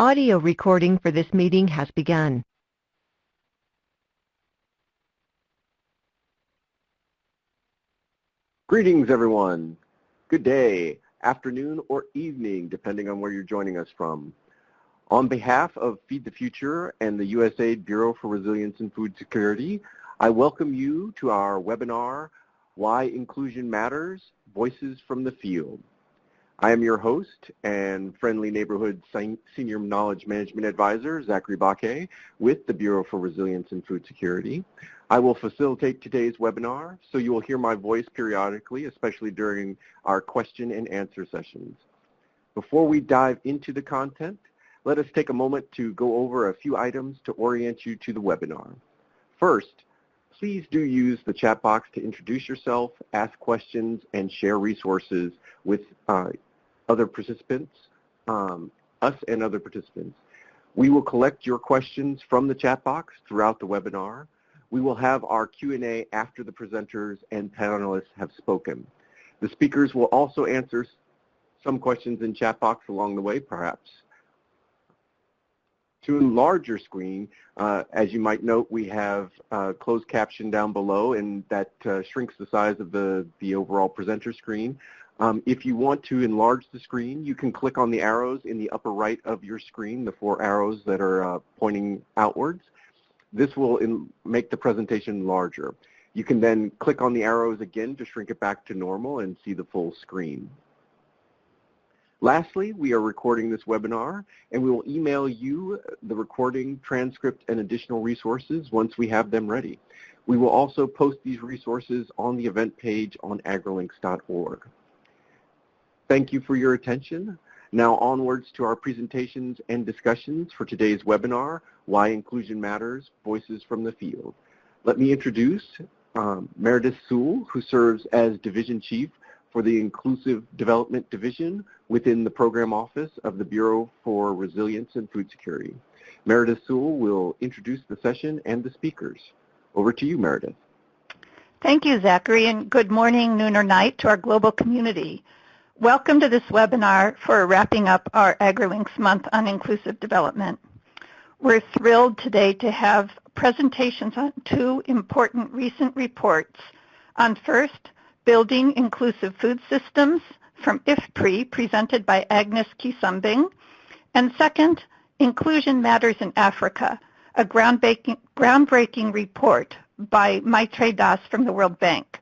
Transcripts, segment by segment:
Audio recording for this meeting has begun. Greetings, everyone. Good day, afternoon, or evening, depending on where you're joining us from. On behalf of Feed the Future and the USAID Bureau for Resilience and Food Security, I welcome you to our webinar, Why Inclusion Matters, Voices from the Field. I am your host and friendly neighborhood senior knowledge management advisor, Zachary Baque, with the Bureau for Resilience and Food Security. I will facilitate today's webinar, so you will hear my voice periodically, especially during our question and answer sessions. Before we dive into the content, let us take a moment to go over a few items to orient you to the webinar. First, please do use the chat box to introduce yourself, ask questions, and share resources with uh, other participants, um, us and other participants. We will collect your questions from the chat box throughout the webinar. We will have our Q&A after the presenters and panelists have spoken. The speakers will also answer some questions in chat box along the way, perhaps. To enlarge your screen, uh, as you might note, we have uh, closed caption down below, and that uh, shrinks the size of the, the overall presenter screen. Um, if you want to enlarge the screen, you can click on the arrows in the upper right of your screen, the four arrows that are uh, pointing outwards. This will in, make the presentation larger. You can then click on the arrows again to shrink it back to normal and see the full screen. Lastly, we are recording this webinar and we will email you the recording, transcript, and additional resources once we have them ready. We will also post these resources on the event page on agrilinks.org. Thank you for your attention. Now onwards to our presentations and discussions for today's webinar, Why Inclusion Matters, Voices from the Field. Let me introduce um, Meredith Sewell, who serves as Division Chief for the Inclusive Development Division within the Program Office of the Bureau for Resilience and Food Security. Meredith Sewell will introduce the session and the speakers. Over to you, Meredith. Thank you, Zachary, and good morning, noon, or night to our global community. Welcome to this webinar for wrapping up our AgriLinks month on inclusive development. We're thrilled today to have presentations on two important recent reports. On first, Building Inclusive Food Systems from IFPRI, presented by Agnes Quisumbing, and second, Inclusion Matters in Africa, a groundbreaking, groundbreaking report by Maitreyi Das from the World Bank.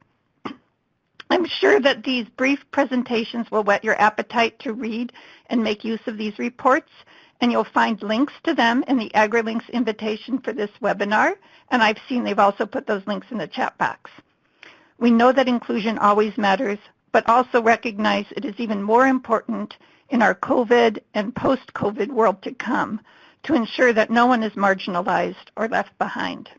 I'm sure that these brief presentations will whet your appetite to read and make use of these reports, and you'll find links to them in the AgriLinks invitation for this webinar, and I've seen they've also put those links in the chat box. We know that inclusion always matters, but also recognize it is even more important in our COVID and post-COVID world to come to ensure that no one is marginalized or left behind.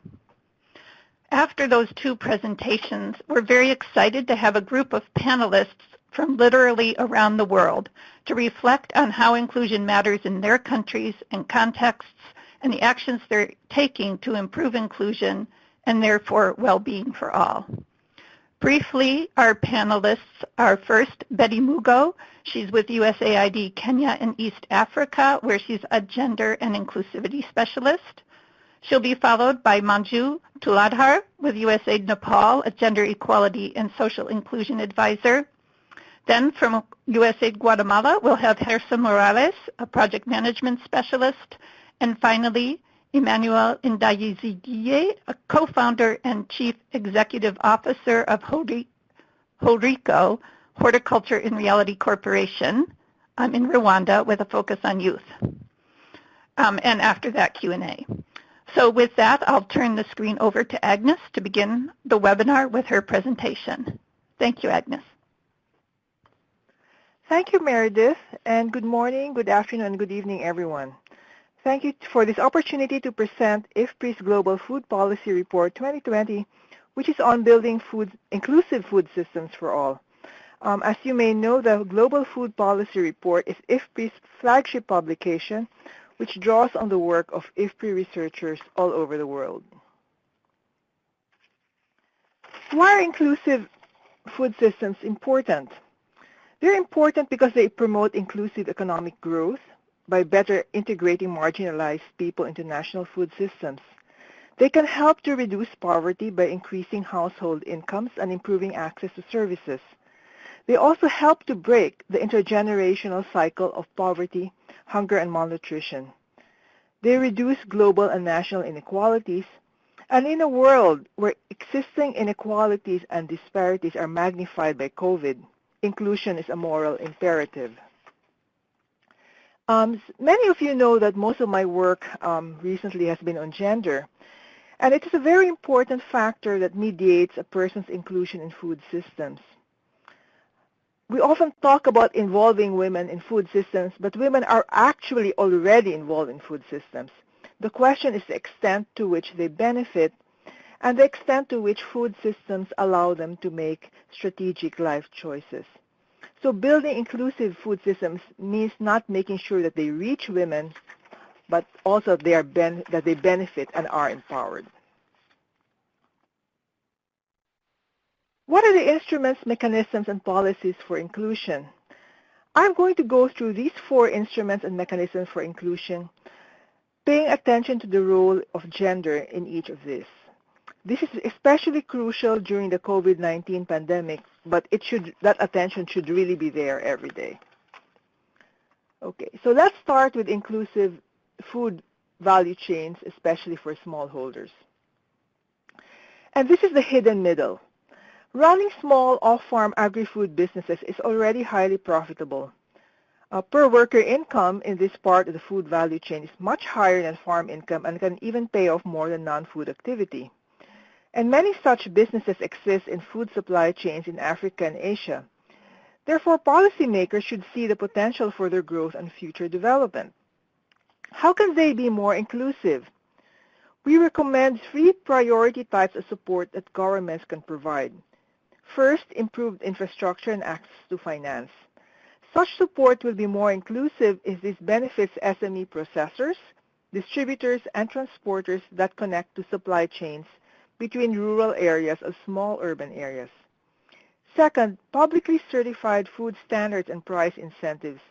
After those two presentations, we're very excited to have a group of panelists from literally around the world to reflect on how inclusion matters in their countries and contexts and the actions they're taking to improve inclusion and therefore well-being for all. Briefly, our panelists are first Betty Mugo. She's with USAID Kenya and East Africa, where she's a gender and inclusivity specialist. She'll be followed by Manju Tuladhar with USAID Nepal, a gender equality and social inclusion advisor. Then from USAID Guatemala, we'll have Gerson Morales, a project management specialist. And finally, Emmanuel Ndayiziguiye, a co-founder and chief executive officer of HORICO, Horticulture in Reality Corporation, um, in Rwanda with a focus on youth. Um, and after that, Q&A. So with that, I'll turn the screen over to Agnes to begin the webinar with her presentation. Thank you, Agnes. Thank you, Meredith, and good morning, good afternoon, and good evening, everyone. Thank you for this opportunity to present IFPRI's Global Food Policy Report 2020, which is on building food, inclusive food systems for all. Um, as you may know, the Global Food Policy Report is IFPRI's flagship publication, which draws on the work of IFPRI researchers all over the world. Why are inclusive food systems important? They're important because they promote inclusive economic growth, by better integrating marginalized people into national food systems. They can help to reduce poverty by increasing household incomes and improving access to services. They also help to break the intergenerational cycle of poverty, hunger, and malnutrition. They reduce global and national inequalities. And in a world where existing inequalities and disparities are magnified by COVID, inclusion is a moral imperative. Um, many of you know that most of my work um, recently has been on gender. And it is a very important factor that mediates a person's inclusion in food systems. We often talk about involving women in food systems, but women are actually already involved in food systems. The question is the extent to which they benefit and the extent to which food systems allow them to make strategic life choices. So building inclusive food systems means not making sure that they reach women, but also they are that they benefit and are empowered. What are the instruments, mechanisms, and policies for inclusion? I'm going to go through these four instruments and mechanisms for inclusion, paying attention to the role of gender in each of these. This is especially crucial during the COVID-19 pandemic, but it should, that attention should really be there every day. Okay, so let's start with inclusive food value chains, especially for smallholders. And this is the hidden middle. Running small off-farm agri-food businesses is already highly profitable. Uh, per worker income in this part of the food value chain is much higher than farm income and can even pay off more than non-food activity. And many such businesses exist in food supply chains in Africa and Asia. Therefore, policymakers should see the potential for their growth and future development. How can they be more inclusive? We recommend three priority types of support that governments can provide. First, improved infrastructure and access to finance. Such support will be more inclusive if this benefits SME processors, distributors, and transporters that connect to supply chains between rural areas of small urban areas. Second, publicly certified food standards and price incentives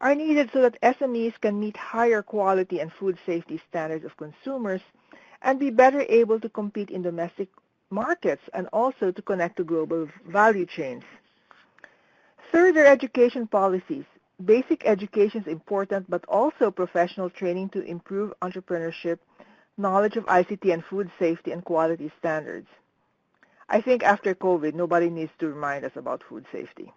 are needed so that SMEs can meet higher quality and food safety standards of consumers and be better able to compete in domestic markets and also to connect to global value chains. Third are education policies. Basic education is important, but also professional training to improve entrepreneurship knowledge of ICT and food safety and quality standards. I think after COVID, nobody needs to remind us about food safety.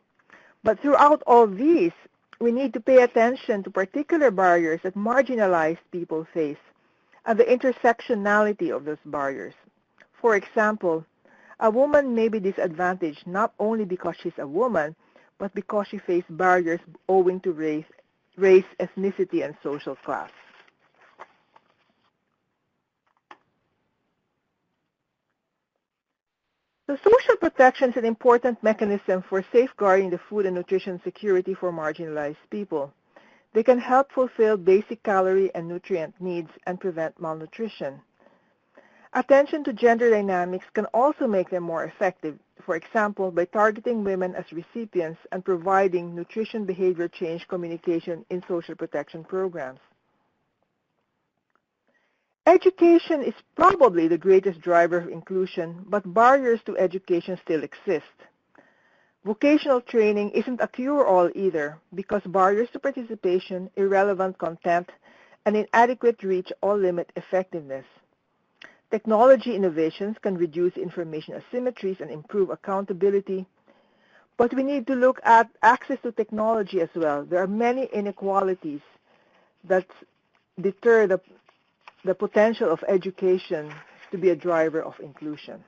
But throughout all these, we need to pay attention to particular barriers that marginalized people face and the intersectionality of those barriers. For example, a woman may be disadvantaged not only because she's a woman, but because she faces barriers owing to race, race, ethnicity, and social class. So social protection is an important mechanism for safeguarding the food and nutrition security for marginalized people. They can help fulfill basic calorie and nutrient needs and prevent malnutrition. Attention to gender dynamics can also make them more effective, for example, by targeting women as recipients and providing nutrition behavior change communication in social protection programs. Education is probably the greatest driver of inclusion, but barriers to education still exist. Vocational training isn't a cure-all either because barriers to participation, irrelevant content, and inadequate reach all limit effectiveness. Technology innovations can reduce information asymmetries and improve accountability, but we need to look at access to technology as well. There are many inequalities that deter the the potential of education to be a driver of inclusion.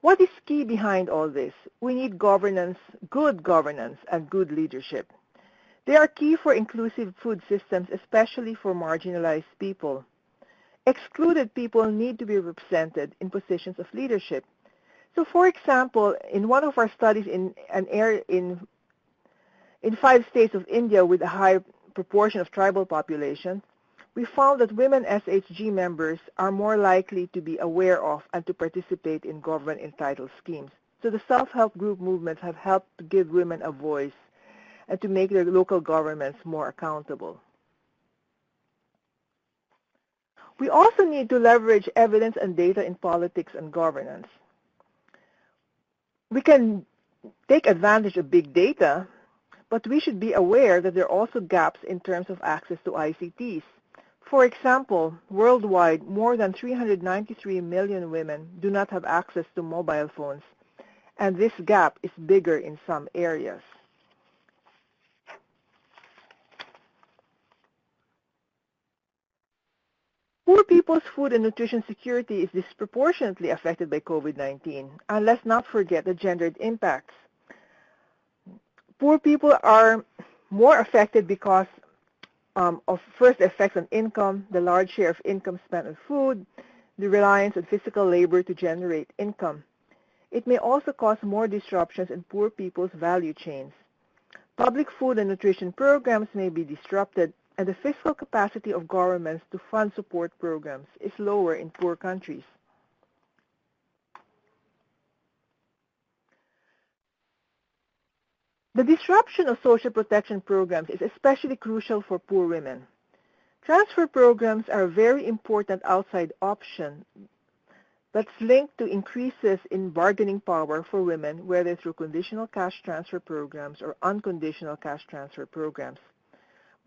What is key behind all this? We need governance, good governance, and good leadership. They are key for inclusive food systems, especially for marginalized people. Excluded people need to be represented in positions of leadership. So for example, in one of our studies in an area in, in five states of India with a high proportion of tribal population, we found that women SHG members are more likely to be aware of and to participate in government entitled schemes. So the self-help group movements have helped to give women a voice and to make their local governments more accountable. We also need to leverage evidence and data in politics and governance. We can take advantage of big data, but we should be aware that there are also gaps in terms of access to ICTs. For example, worldwide, more than 393 million women do not have access to mobile phones, and this gap is bigger in some areas. Poor people's food and nutrition security is disproportionately affected by COVID-19, and let's not forget the gendered impacts. Poor people are more affected because um, of first effects on income, the large share of income spent on food, the reliance on physical labor to generate income. It may also cause more disruptions in poor people's value chains. Public food and nutrition programs may be disrupted and the fiscal capacity of governments to fund support programs is lower in poor countries. The disruption of social protection programs is especially crucial for poor women. Transfer programs are a very important outside option that's linked to increases in bargaining power for women, whether through conditional cash transfer programs or unconditional cash transfer programs.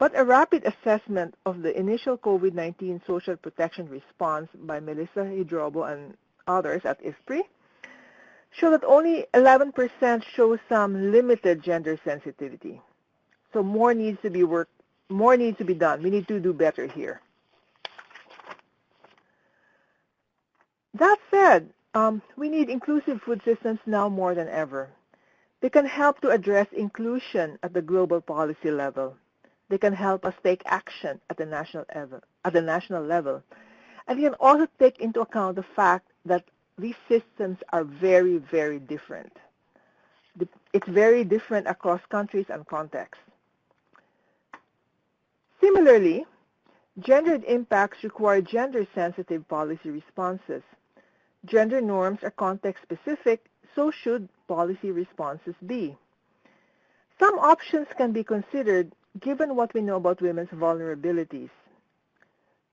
But a rapid assessment of the initial COVID-19 social protection response by Melissa Hidrobo and others at IFPRI show that only 11% show some limited gender sensitivity. So more needs to be work, more needs to be done. We need to do better here. That said, um, we need inclusive food systems now more than ever. They can help to address inclusion at the global policy level they can help us take action at the national level. At the national level. And we can also take into account the fact that these systems are very, very different. It's very different across countries and contexts. Similarly, gendered impacts require gender-sensitive policy responses. Gender norms are context-specific, so should policy responses be. Some options can be considered given what we know about women's vulnerabilities.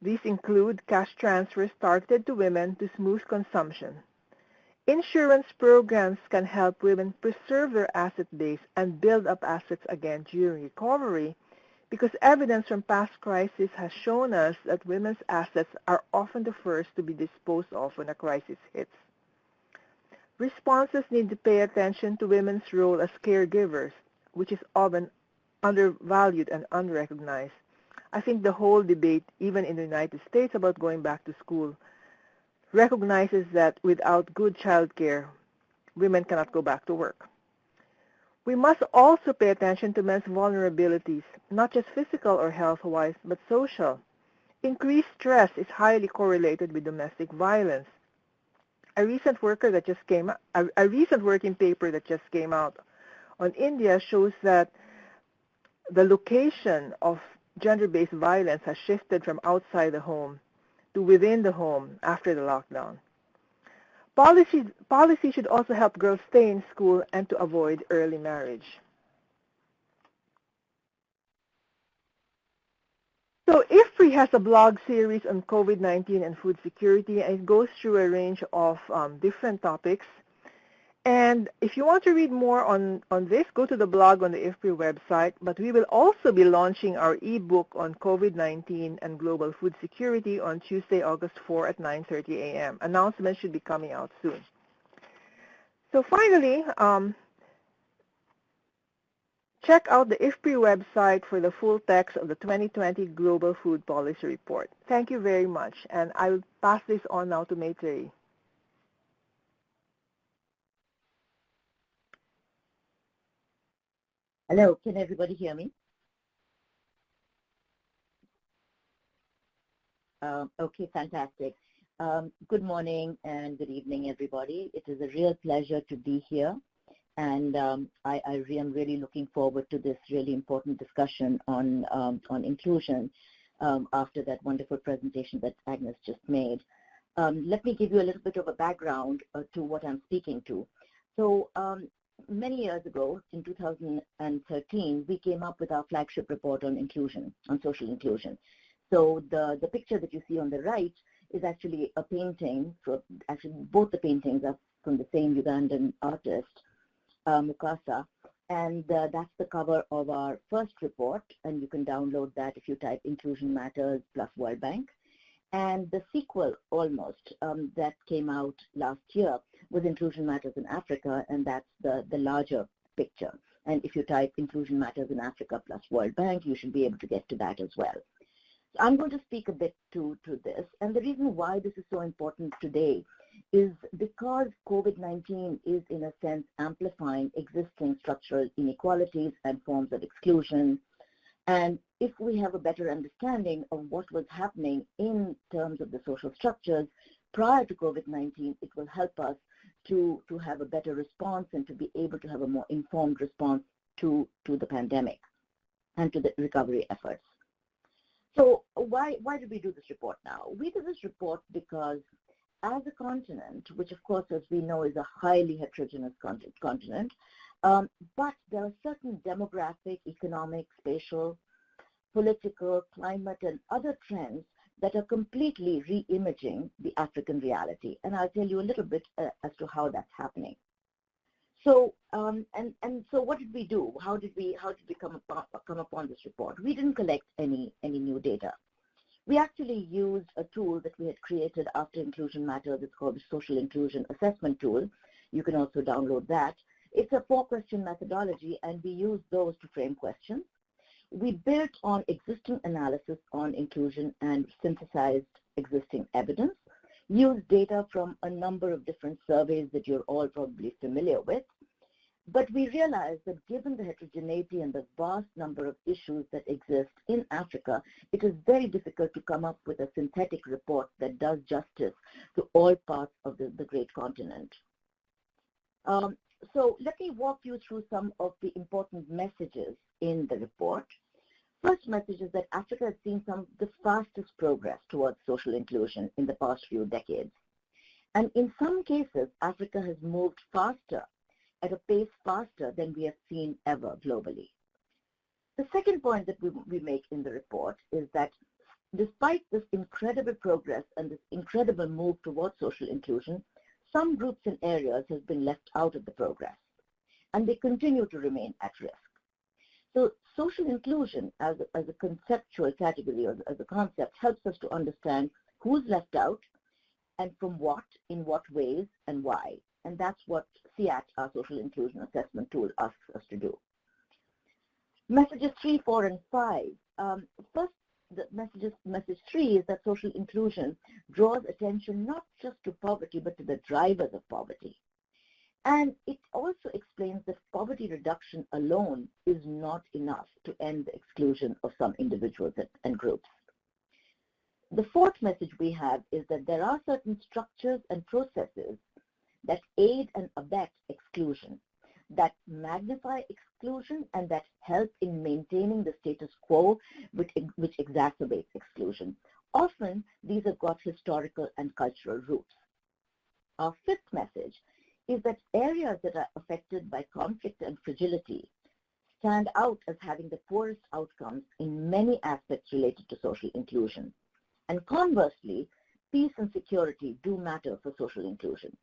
These include cash transfers targeted to women to smooth consumption. Insurance programs can help women preserve their asset base and build up assets again during recovery because evidence from past crises has shown us that women's assets are often the first to be disposed of when a crisis hits. Responses need to pay attention to women's role as caregivers, which is often undervalued and unrecognized. I think the whole debate, even in the United States about going back to school, recognizes that without good child care, women cannot go back to work. We must also pay attention to men's vulnerabilities, not just physical or health-wise, but social. Increased stress is highly correlated with domestic violence. A recent worker that just came a, a recent working paper that just came out on India shows that the location of gender-based violence has shifted from outside the home to within the home after the lockdown. Policy, policy should also help girls stay in school and to avoid early marriage. So IFPRI has a blog series on COVID-19 and food security, and it goes through a range of um, different topics. And if you want to read more on, on this, go to the blog on the IFPRI website. But we will also be launching our ebook on COVID-19 and global food security on Tuesday, August 4 at 9.30 a.m. Announcements should be coming out soon. So finally, um, check out the IFPRI website for the full text of the 2020 Global Food Policy Report. Thank you very much. And I will pass this on now to Maitreyi. Hello, can everybody hear me? Um, okay, fantastic. Um, good morning and good evening, everybody. It is a real pleasure to be here. And um, I, I am really looking forward to this really important discussion on, um, on inclusion um, after that wonderful presentation that Agnes just made. Um, let me give you a little bit of a background uh, to what I'm speaking to. So many years ago, in 2013, we came up with our flagship report on inclusion, on social inclusion. So the, the picture that you see on the right is actually a painting. So actually, both the paintings are from the same Ugandan artist, uh, Mukasa. And uh, that's the cover of our first report. And you can download that if you type Inclusion Matters plus World Bank. And the sequel, almost, um, that came out last year was Inclusion Matters in Africa, and that's the, the larger picture. And if you type Inclusion Matters in Africa plus World Bank, you should be able to get to that as well. So I'm going to speak a bit to, to this. And the reason why this is so important today is because COVID-19 is, in a sense, amplifying existing structural inequalities and forms of exclusion, and if we have a better understanding of what was happening in terms of the social structures prior to COVID-19, it will help us to, to have a better response and to be able to have a more informed response to, to the pandemic and to the recovery efforts. So why, why did we do this report now? We did this report because as a continent, which of course as we know is a highly heterogeneous continent, um, but there are certain demographic, economic, spatial, political, climate, and other trends that are completely re-imaging the African reality. And I'll tell you a little bit uh, as to how that's happening. So, um, and, and so what did we do? How did we, how did we come upon, come upon this report? We didn't collect any, any new data. We actually used a tool that we had created after Inclusion Matters. It's called the Social Inclusion Assessment Tool. You can also download that. It's a four-question methodology, and we use those to frame questions. We built on existing analysis on inclusion and synthesized existing evidence, used data from a number of different surveys that you're all probably familiar with, but we realized that given the heterogeneity and the vast number of issues that exist in Africa, it is very difficult to come up with a synthetic report that does justice to all parts of the, the great continent. Um, so let me walk you through some of the important messages in the report. First message is that Africa has seen some of the fastest progress towards social inclusion in the past few decades. And in some cases, Africa has moved faster, at a pace faster than we have seen ever globally. The second point that we, we make in the report is that despite this incredible progress and this incredible move towards social inclusion, some groups and areas have been left out of the progress, and they continue to remain at risk. So social inclusion as a, as a conceptual category or as a concept helps us to understand who's left out and from what, in what ways, and why. And that's what SIAT, our social inclusion assessment tool, asks us to do. Messages three, four, and five. Um, first, the messages, message three is that social inclusion draws attention not just to poverty, but to the drivers of poverty. And it also explains that poverty reduction alone is not enough to end the exclusion of some individuals and groups. The fourth message we have is that there are certain structures and processes that aid and abet exclusion, that magnify exclusion and that help in maintaining the status quo which, which exacerbates exclusion. Often, these have got historical and cultural roots. Our fifth message is that areas that are affected by conflict and fragility stand out as having the poorest outcomes in many aspects related to social inclusion. And conversely, peace and security do matter for social inclusion.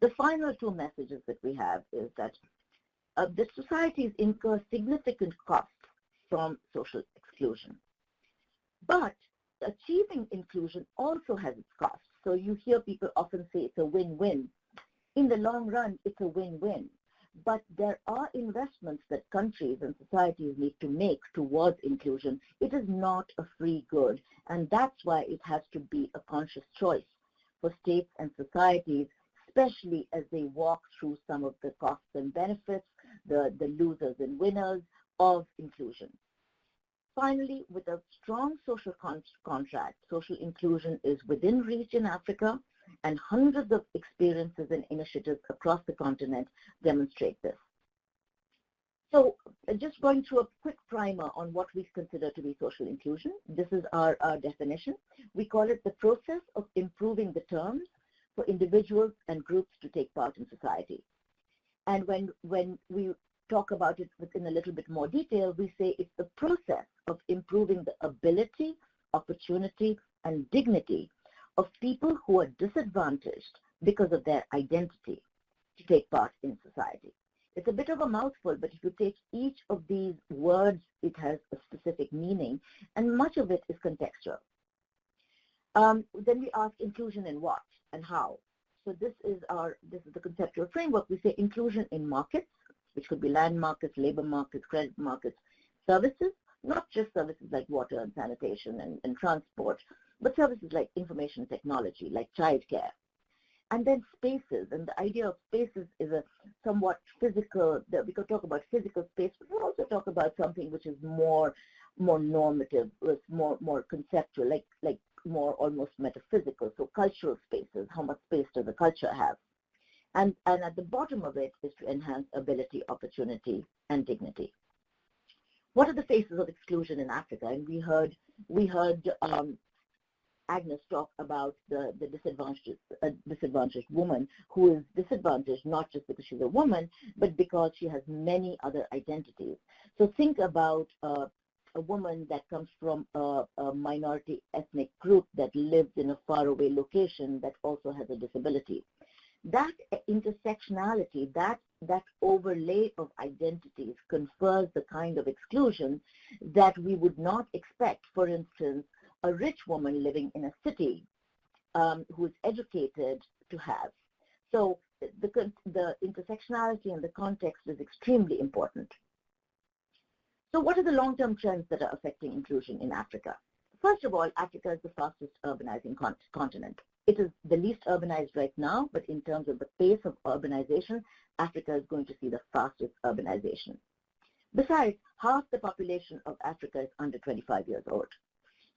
The final two messages that we have is that uh, the societies incur significant costs from social exclusion. But achieving inclusion also has its costs. So you hear people often say it's a win-win in the long run, it's a win-win. But there are investments that countries and societies need to make towards inclusion. It is not a free good, and that's why it has to be a conscious choice for states and societies, especially as they walk through some of the costs and benefits, the, the losers and winners of inclusion. Finally, with a strong social con contract, social inclusion is within reach in Africa, and hundreds of experiences and initiatives across the continent demonstrate this. So uh, just going through a quick primer on what we consider to be social inclusion. This is our, our definition. We call it the process of improving the terms for individuals and groups to take part in society. And when, when we talk about it within a little bit more detail, we say it's the process of improving the ability, opportunity, and dignity of people who are disadvantaged because of their identity to take part in society. It's a bit of a mouthful, but if you take each of these words, it has a specific meaning, and much of it is contextual. Um, then we ask inclusion in what and how. So this is our this is the conceptual framework. We say inclusion in markets, which could be land markets, labor markets, credit markets, services, not just services like water and sanitation and, and transport, but services like information technology, like childcare. And then spaces, and the idea of spaces is a somewhat physical, we could talk about physical space, but we also talk about something which is more more normative, more more conceptual, like like more almost metaphysical. So cultural spaces, how much space does the culture have? And, and at the bottom of it is to enhance ability, opportunity, and dignity. What are the faces of exclusion in Africa? And we heard, we heard um, Agnes talk about the, the disadvantaged, uh, disadvantaged woman who is disadvantaged not just because she's a woman, but because she has many other identities. So think about uh, a woman that comes from a, a, minority ethnic group that lives in a faraway location that also has a disability. That intersectionality, that, that overlay of identities confers the kind of exclusion that we would not expect, for instance, a rich woman living in a city um, who is educated to have. So the, the intersectionality and the context is extremely important. So what are the long-term trends that are affecting inclusion in Africa? First of all, Africa is the fastest urbanizing con continent. It is the least urbanized right now, but in terms of the pace of urbanization, Africa is going to see the fastest urbanization. Besides, half the population of Africa is under 25 years old.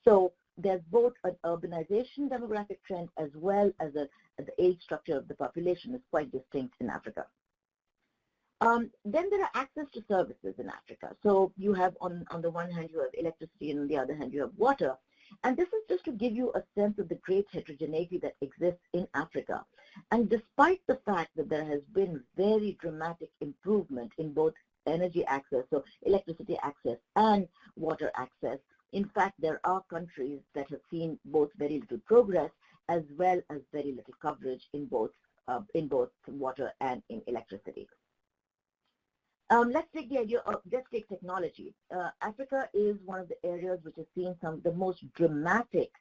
So there's both an urbanization demographic trend as well as a, the age structure of the population is quite distinct in Africa. Um, then there are access to services in Africa. So you have on, on the one hand you have electricity and on the other hand you have water. And this is just to give you a sense of the great heterogeneity that exists in Africa. And despite the fact that there has been very dramatic improvement in both energy access, so electricity access and water access, in fact, there are countries that have seen both very little progress as well as very little coverage in both, uh, in both water and in electricity. Um, let's take the idea of, let's take technology. Uh, Africa is one of the areas which has seen some of the most dramatic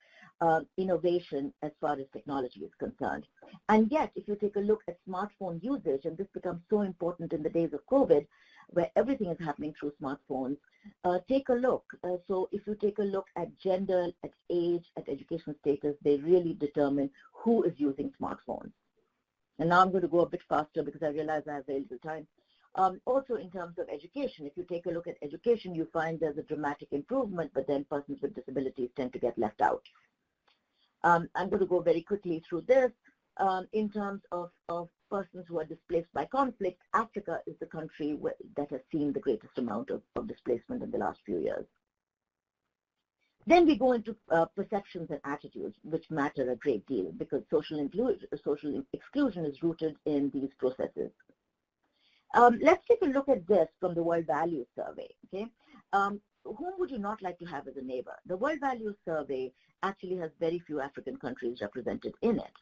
uh, innovation as far as technology is concerned. And yet, if you take a look at smartphone usage, and this becomes so important in the days of COVID, where everything is happening through smartphones, uh, take a look. Uh, so if you take a look at gender, at age, at education status, they really determine who is using smartphones. And now I'm going to go a bit faster because I realize I have very little time. Um, also in terms of education, if you take a look at education, you find there's a dramatic improvement, but then persons with disabilities tend to get left out. Um, I'm going to go very quickly through this. Um, in terms of, of persons who are displaced by conflict, Africa is the country where, that has seen the greatest amount of, of displacement in the last few years. Then we go into uh, perceptions and attitudes, which matter a great deal because social, social exclusion is rooted in these processes. Um, let's take a look at this from the World Values Survey. Okay, um, whom would you not like to have as a neighbor? The World Values Survey actually has very few African countries represented in it.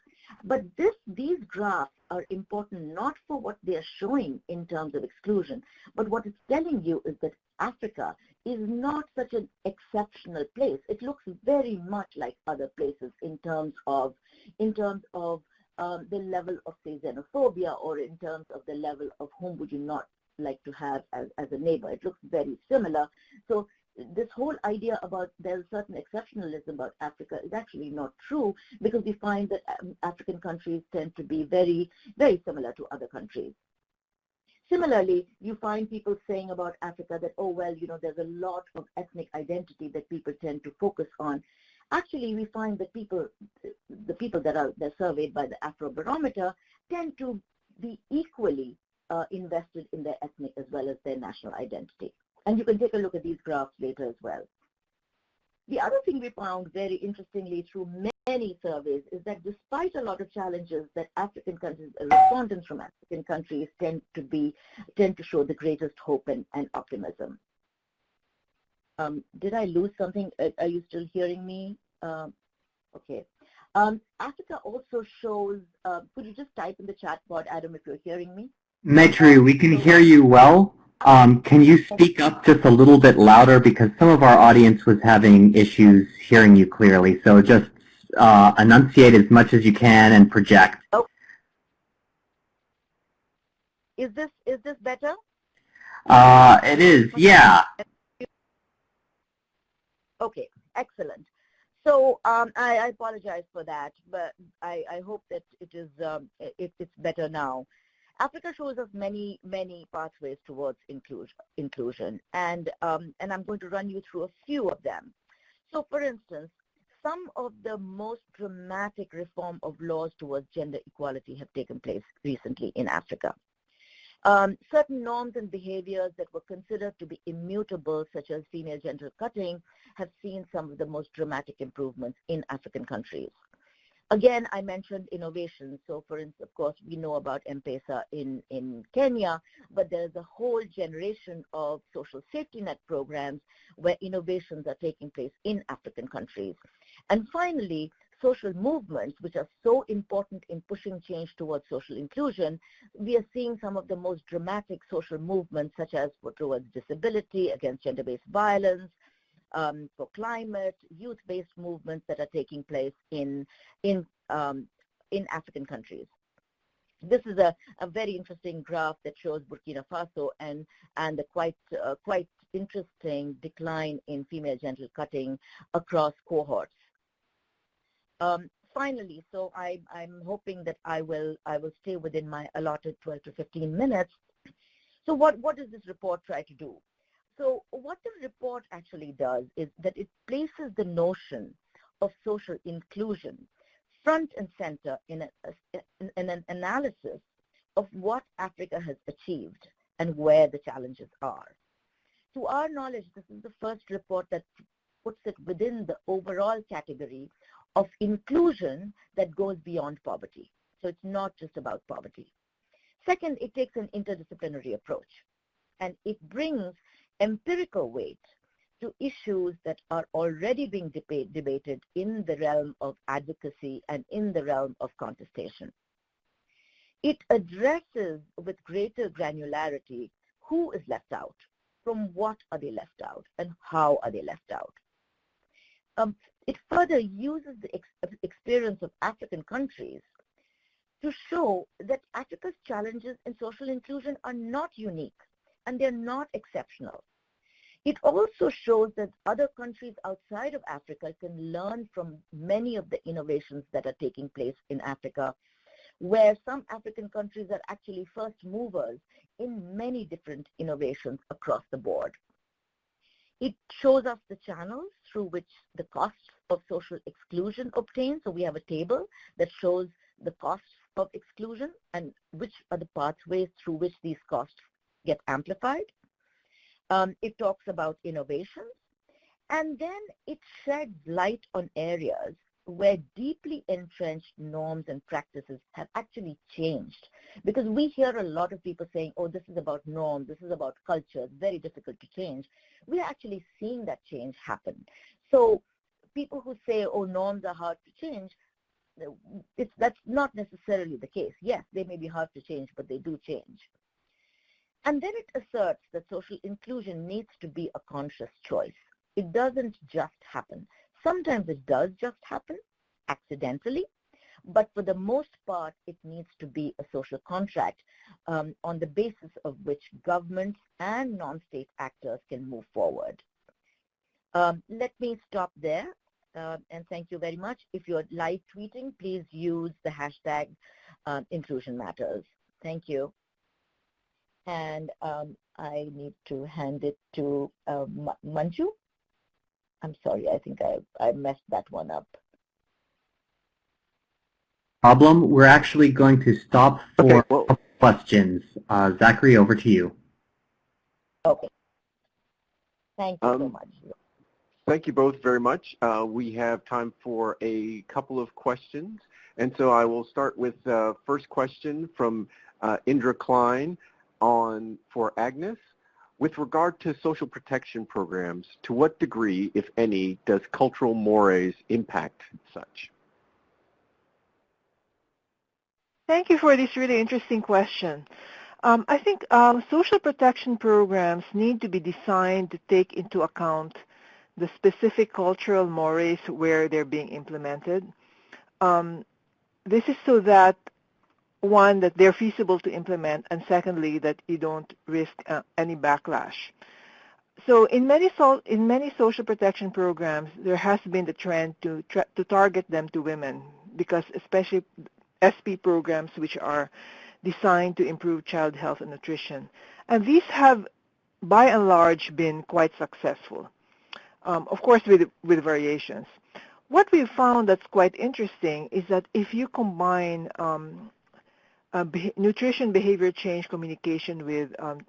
But this, these graphs are important not for what they are showing in terms of exclusion, but what it's telling you is that Africa is not such an exceptional place. It looks very much like other places in terms of, in terms of um, the level of, say, xenophobia or in terms of the level of whom would you not like to have as, as a neighbor. It looks very similar. So this whole idea about there's certain exceptionalism about Africa is actually not true because we find that um, African countries tend to be very, very similar to other countries. Similarly, you find people saying about Africa that, oh, well, you know, there's a lot of ethnic identity that people tend to focus on. Actually, we find that people, the people that are surveyed by the Afrobarometer tend to be equally uh, invested in their ethnic as well as their national identity. And you can take a look at these graphs later as well. The other thing we found very interestingly through many surveys is that despite a lot of challenges that African countries, respondents from African countries tend to be, tend to show the greatest hope and, and optimism. Um, did I lose something? Are you still hearing me? Um, okay. Um, Africa also shows, uh, could you just type in the chat board, Adam, if you're hearing me? Maitreyi, we can hear you well. Um, can you speak up just a little bit louder because some of our audience was having issues hearing you clearly. So just uh, enunciate as much as you can and project. Oh. Is this is this better? Uh, it is, yeah. Okay, excellent. So um, I, I, apologize for that, but I, I hope that it is um, it, it's better now. Africa shows us many, many pathways towards inclusion, inclusion and, um, and I'm going to run you through a few of them. So for instance, some of the most dramatic reform of laws towards gender equality have taken place recently in Africa. Um, certain norms and behaviors that were considered to be immutable, such as female genital cutting, have seen some of the most dramatic improvements in African countries. Again, I mentioned innovation. So for instance, of course, we know about M-Pesa in, in Kenya, but there's a whole generation of social safety net programs where innovations are taking place in African countries. And finally, social movements, which are so important in pushing change towards social inclusion, we are seeing some of the most dramatic social movements, such as towards disability, against gender-based violence, um, for climate, youth-based movements that are taking place in, in, um, in African countries. This is a, a very interesting graph that shows Burkina Faso and, and the quite, uh, quite interesting decline in female genital cutting across cohorts. Um, finally, so I, I'm hoping that I will, I will stay within my allotted 12 to 15 minutes. So what, what does this report try to do? So what the report actually does is that it places the notion of social inclusion front and center in, a, in an analysis of what Africa has achieved and where the challenges are. To our knowledge, this is the first report that puts it within the overall category of inclusion that goes beyond poverty. So it's not just about poverty. Second, it takes an interdisciplinary approach, and it brings empirical weight to issues that are already being debate, debated in the realm of advocacy and in the realm of contestation. It addresses with greater granularity who is left out, from what are they left out, and how are they left out. Um, it further uses the ex experience of African countries to show that Africa's challenges in social inclusion are not unique and they're not exceptional. It also shows that other countries outside of Africa can learn from many of the innovations that are taking place in Africa, where some African countries are actually first movers in many different innovations across the board. It shows us the channels through which the costs of social exclusion obtained. So we have a table that shows the costs of exclusion and which are the pathways through which these costs get amplified. Um, it talks about innovations, and then it sheds light on areas where deeply entrenched norms and practices have actually changed. Because we hear a lot of people saying, oh, this is about norms, this is about culture, very difficult to change. We're actually seeing that change happen. So people who say, oh, norms are hard to change, it's, that's not necessarily the case. Yes, they may be hard to change, but they do change. And then it asserts that social inclusion needs to be a conscious choice. It doesn't just happen. Sometimes it does just happen accidentally, but for the most part, it needs to be a social contract um, on the basis of which governments and non-state actors can move forward. Um, let me stop there uh, and thank you very much. If you're live tweeting, please use the hashtag uh, inclusion matters. Thank you and um, I need to hand it to uh, Manju. I'm sorry, I think I, I messed that one up. Problem. We're actually going to stop for okay, well, questions. Uh, Zachary, over to you. Okay. Thank you um, so much. thank you both very much. Uh, we have time for a couple of questions. And so I will start with the uh, first question from uh, Indra Klein on for Agnes. With regard to social protection programs, to what degree, if any, does cultural mores impact such? Thank you for this really interesting question. Um, I think um, social protection programs need to be designed to take into account the specific cultural mores where they're being implemented. Um, this is so that one, that they're feasible to implement, and secondly, that you don't risk uh, any backlash. So in many, so, in many social protection programs, there has been the trend to, tra to target them to women because especially SP programs which are designed to improve child health and nutrition. And these have, by and large, been quite successful, um, of course with, with variations. What we've found that's quite interesting is that if you combine um, uh, be nutrition behavior change communication with um,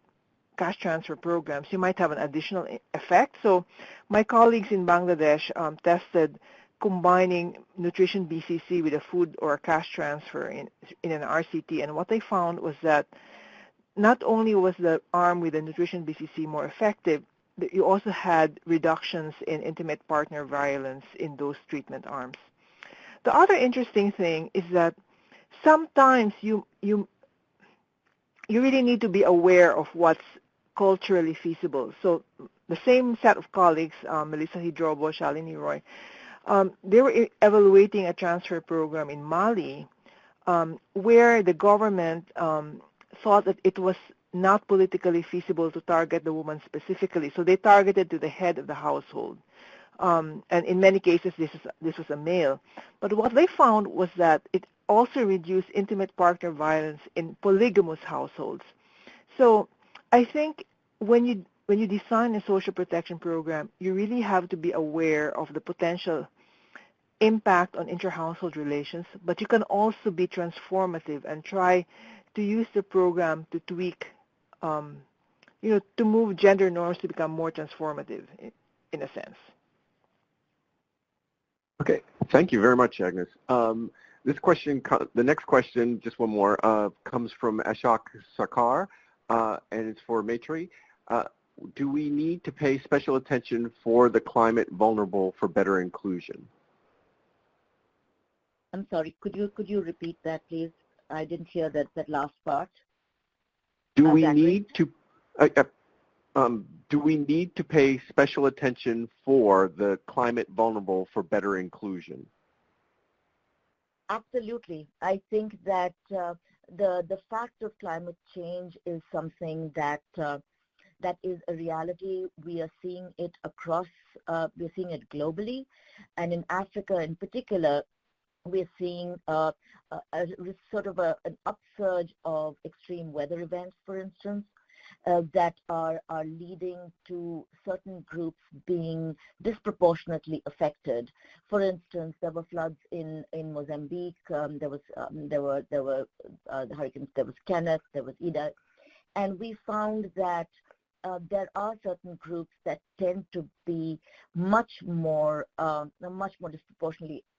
cash transfer programs, you might have an additional effect. So my colleagues in Bangladesh um, tested combining nutrition BCC with a food or a cash transfer in, in an RCT. And what they found was that not only was the arm with the nutrition BCC more effective, but you also had reductions in intimate partner violence in those treatment arms. The other interesting thing is that sometimes you, you, you really need to be aware of what's culturally feasible. So the same set of colleagues, um, Melissa Hidrobo, Shalini Roy, um, they were evaluating a transfer program in Mali um, where the government um, thought that it was not politically feasible to target the woman specifically. So they targeted to the head of the household. Um, and in many cases, this, is, this was a male. But what they found was that it also reduce intimate partner violence in polygamous households. So I think when you when you design a social protection program, you really have to be aware of the potential impact on inter-household relations, but you can also be transformative and try to use the program to tweak, um, you know, to move gender norms to become more transformative in, in a sense. Okay, thank you very much, Agnes. Um, this question, the next question, just one more, uh, comes from Ashok Sarkar, uh, and it's for Maitreyi. Uh, do we need to pay special attention for the climate vulnerable for better inclusion? I'm sorry, could you could you repeat that, please? I didn't hear that that last part. Do we need to uh, uh, um, do we need to pay special attention for the climate vulnerable for better inclusion? Absolutely. I think that uh, the the fact of climate change is something that uh, that is a reality. We are seeing it across, uh, we're seeing it globally. And in Africa in particular, we're seeing uh, a, a, sort of a, an upsurge of extreme weather events, for instance, that are, are leading to certain groups being disproportionately affected. For instance, there were floods in, in Mozambique, um, there, was, um, there were, there were uh, the hurricanes, there was Kenneth, there was Idai, and we found that uh, there are certain groups that tend to be much more, uh, much more disproportionately uh,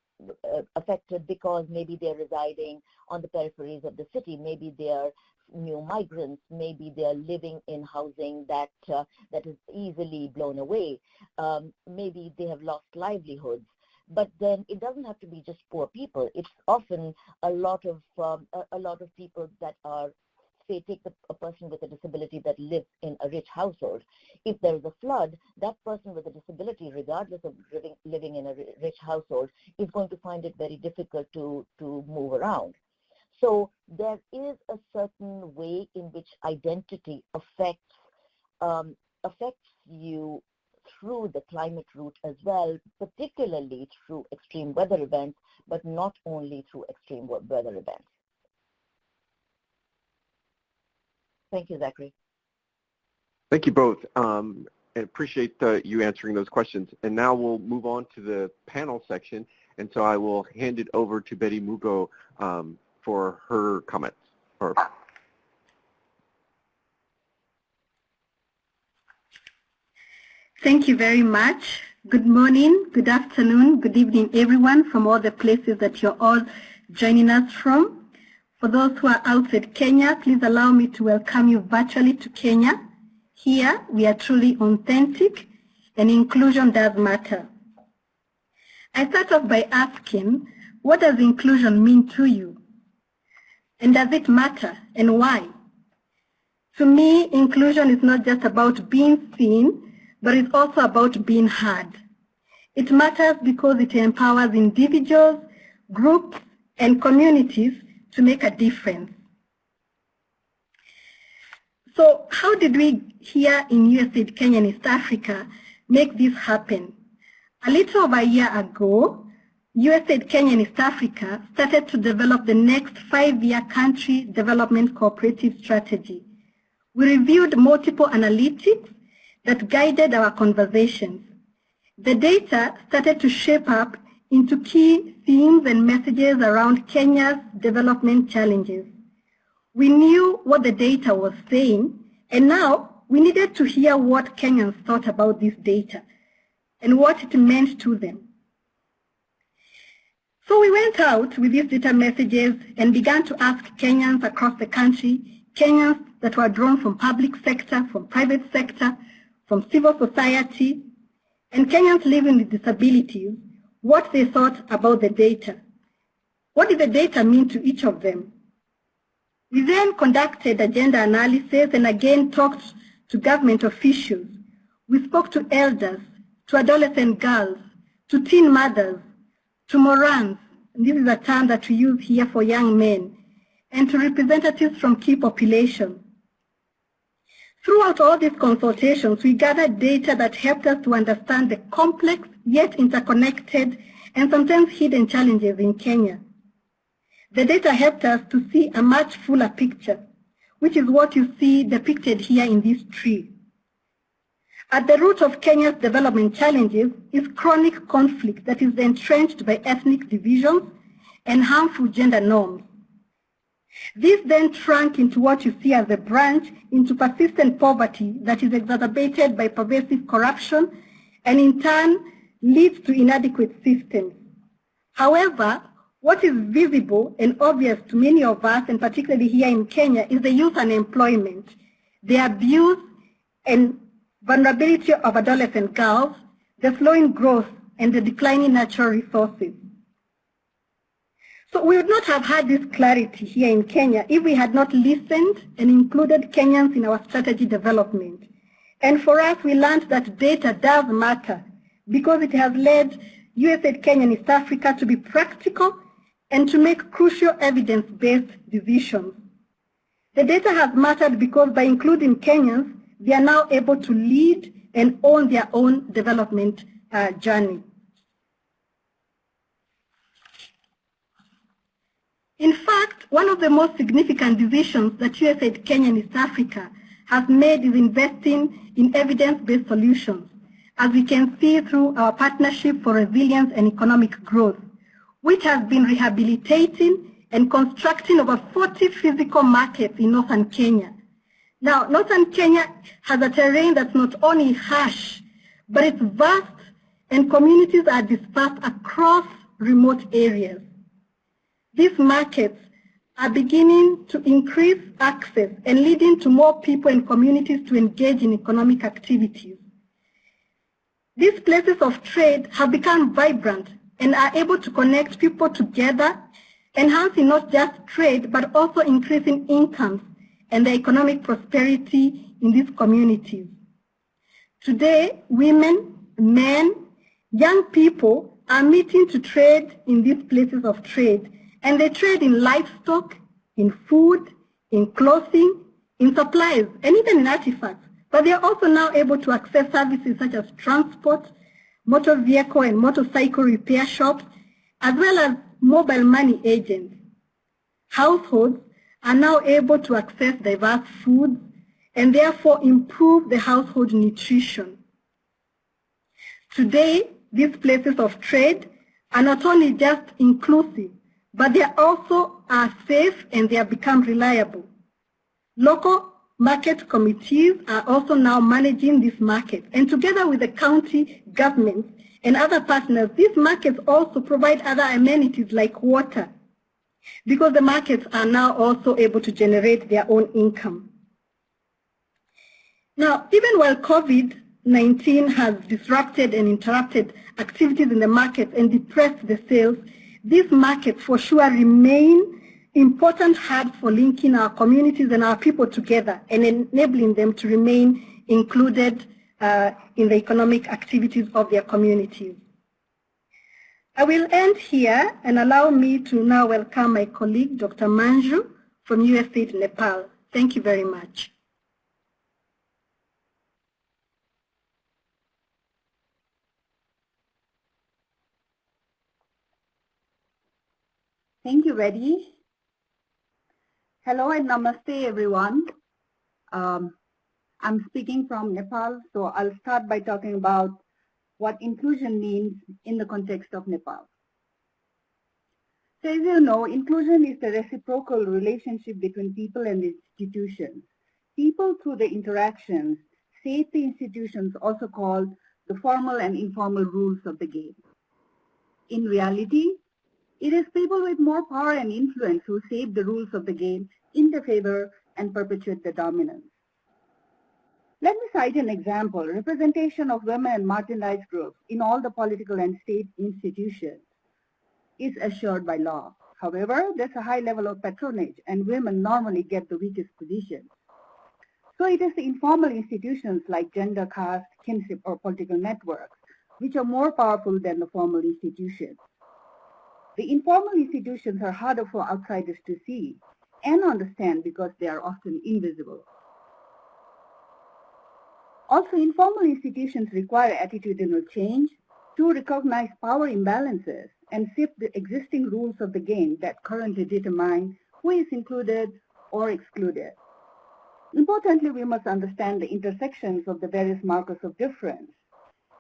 affected because maybe they're residing on the peripheries of the city, maybe they're new migrants, maybe they're living in housing that uh, that is easily blown away, um, maybe they have lost livelihoods. But then it doesn't have to be just poor people. It's often a lot of um, a, a lot of people that are say take the, a person with a disability that lives in a rich household. If there is a flood, that person with a disability, regardless of living, living in a rich household, is going to find it very difficult to, to move around. So there is a certain way in which identity affects um, affects you through the climate route as well, particularly through extreme weather events, but not only through extreme weather events. Thank you, Zachary. Thank you both. Um, and appreciate uh, you answering those questions. And now we'll move on to the panel section. And so I will hand it over to Betty Mugo um, for her comments. Or Thank you very much. Good morning, good afternoon, good evening, everyone from all the places that you're all joining us from. For those who are outside Kenya, please allow me to welcome you virtually to Kenya. Here, we are truly authentic and inclusion does matter. I start off by asking, what does inclusion mean to you? And does it matter and why? To me, inclusion is not just about being seen, but it's also about being heard. It matters because it empowers individuals, groups, and communities to make a difference. So how did we here in USAID Kenya and East Africa make this happen? A little over a year ago, USAID Kenya and East Africa started to develop the next five-year country development cooperative strategy. We reviewed multiple analytics that guided our conversations. The data started to shape up into key themes and messages around Kenya's development challenges. We knew what the data was saying, and now we needed to hear what Kenyans thought about this data and what it meant to them. So we went out with these data messages and began to ask Kenyans across the country, Kenyans that were drawn from public sector, from private sector, from civil society, and Kenyans living with disabilities what they thought about the data. What did the data mean to each of them? We then conducted a gender analysis and again talked to government officials. We spoke to elders, to adolescent girls, to teen mothers, to morans, this is a term that we use here for young men, and to representatives from key populations. Throughout all these consultations, we gathered data that helped us to understand the complex yet interconnected and sometimes hidden challenges in Kenya. The data helped us to see a much fuller picture, which is what you see depicted here in this tree. At the root of Kenya's development challenges is chronic conflict that is entrenched by ethnic divisions and harmful gender norms. This then shrunk into what you see as a branch into persistent poverty that is exacerbated by pervasive corruption and in turn leads to inadequate systems. However, what is visible and obvious to many of us, and particularly here in Kenya, is the youth unemployment, the abuse and vulnerability of adolescent girls, the slowing growth, and the declining natural resources. So we would not have had this clarity here in Kenya if we had not listened and included Kenyans in our strategy development. And for us, we learned that data does matter because it has led USAID Kenya and East Africa to be practical and to make crucial evidence-based decisions. The data has mattered because by including Kenyans, they are now able to lead and own their own development uh, journey. In fact, one of the most significant decisions that USAID Kenya and East Africa has made is investing in evidence-based solutions, as we can see through our Partnership for Resilience and Economic Growth, which has been rehabilitating and constructing over 40 physical markets in northern Kenya. Now, northern Kenya has a terrain that's not only harsh, but it's vast and communities are dispersed across remote areas. These markets are beginning to increase access and leading to more people and communities to engage in economic activities. These places of trade have become vibrant and are able to connect people together, enhancing not just trade, but also increasing incomes and the economic prosperity in these communities. Today, women, men, young people are meeting to trade in these places of trade and they trade in livestock, in food, in clothing, in supplies, and even in artifacts. But they are also now able to access services such as transport, motor vehicle and motorcycle repair shops, as well as mobile money agents. Households are now able to access diverse foods and therefore improve the household nutrition. Today, these places of trade are not only just inclusive, but they also are safe and they have become reliable. Local market committees are also now managing these markets. And together with the county governments and other partners, these markets also provide other amenities like water, because the markets are now also able to generate their own income. Now, even while COVID-19 has disrupted and interrupted activities in the market and depressed the sales, these markets for sure remain important hubs for linking our communities and our people together and enabling them to remain included uh, in the economic activities of their communities. I will end here and allow me to now welcome my colleague, Dr. Manju from USAID Nepal. Thank you very much. Thank you, Reddy. Hello and namaste, everyone. Um, I'm speaking from Nepal, so I'll start by talking about what inclusion means in the context of Nepal. So as you know, inclusion is the reciprocal relationship between people and institutions. People through the interactions shape the institutions also called the formal and informal rules of the game. In reality, it is people with more power and influence who shape the rules of the game in their favor and perpetuate the dominance. Let me cite an example. Representation of women and marginalized groups in all the political and state institutions is assured by law. However, there's a high level of patronage and women normally get the weakest positions. So it is the informal institutions like gender, caste, kinship, or political networks which are more powerful than the formal institutions. The informal institutions are harder for outsiders to see and understand because they are often invisible. Also, informal institutions require attitudinal change to recognize power imbalances and shift the existing rules of the game that currently determine who is included or excluded. Importantly, we must understand the intersections of the various markers of difference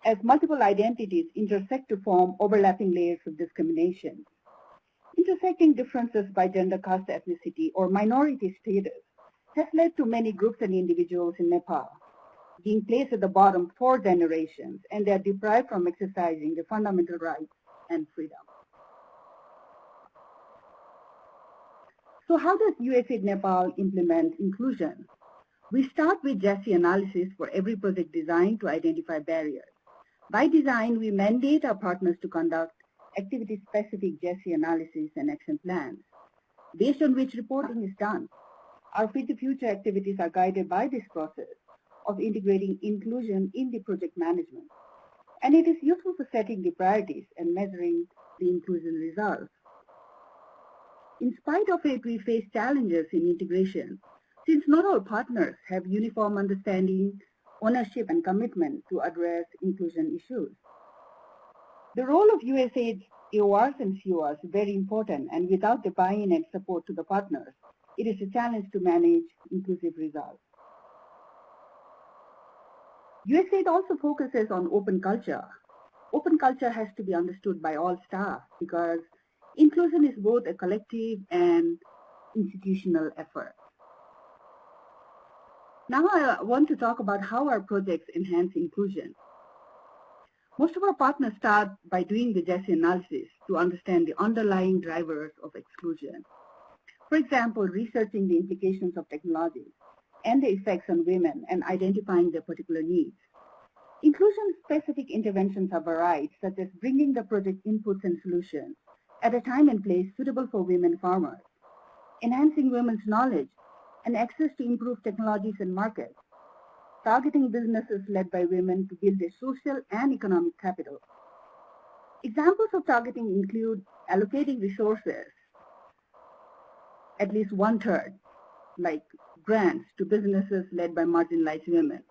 as multiple identities intersect to form overlapping layers of discrimination. Intersecting differences by gender, caste, ethnicity, or minority status has led to many groups and individuals in Nepal being placed at the bottom for generations, and they are deprived from exercising the fundamental rights and freedom. So how does USAID Nepal implement inclusion? We start with GESI analysis for every project design to identify barriers. By design, we mandate our partners to conduct activity-specific GESI analysis and action plans, based on which reporting is done. Our Feed the Future activities are guided by this process of integrating inclusion in the project management. And it is useful for setting the priorities and measuring the inclusion results. In spite of it, we face challenges in integration, since not all partners have uniform understanding, ownership, and commitment to address inclusion issues. The role of USAID's AORs and CORs is very important, and without the buy-in and support to the partners, it is a challenge to manage inclusive results. USAID also focuses on open culture. Open culture has to be understood by all staff because inclusion is both a collective and institutional effort. Now I uh, want to talk about how our projects enhance inclusion. Most of our partners start by doing the GESI analysis to understand the underlying drivers of exclusion. For example, researching the implications of technologies and the effects on women and identifying their particular needs. Inclusion-specific interventions are varied, such as bringing the project inputs and solutions at a time and place suitable for women farmers, enhancing women's knowledge and access to improved technologies and markets, targeting businesses led by women to build their social and economic capital. Examples of targeting include allocating resources, at least one-third, like grants to businesses led by marginalized women,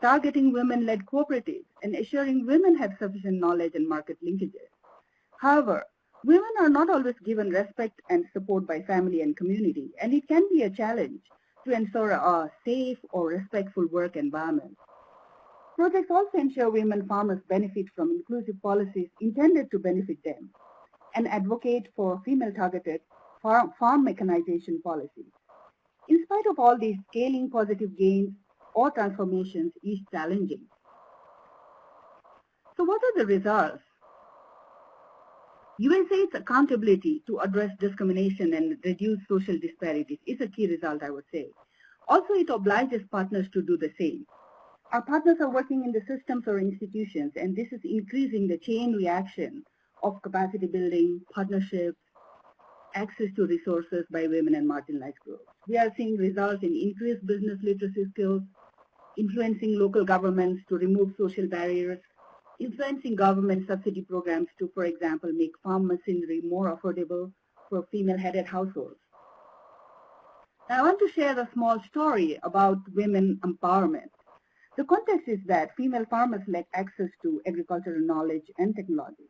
targeting women-led cooperatives, and assuring women have sufficient knowledge and market linkages. However, women are not always given respect and support by family and community, and it can be a challenge to ensure a safe or respectful work environment. Projects also ensure women farmers benefit from inclusive policies intended to benefit them and advocate for female-targeted farm, farm mechanization policies. in spite of all these scaling positive gains or transformations is challenging. So what are the results? USAID's accountability to address discrimination and reduce social disparities is a key result, I would say. Also, it obliges partners to do the same. Our partners are working in the systems or institutions, and this is increasing the chain reaction of capacity building, partnerships, access to resources by women and marginalized groups. We are seeing results in increased business literacy skills, influencing local governments to remove social barriers, influencing government subsidy programs to, for example, make farm machinery more affordable for female-headed households. Now, I want to share a small story about women empowerment. The context is that female farmers lack access to agricultural knowledge and technology.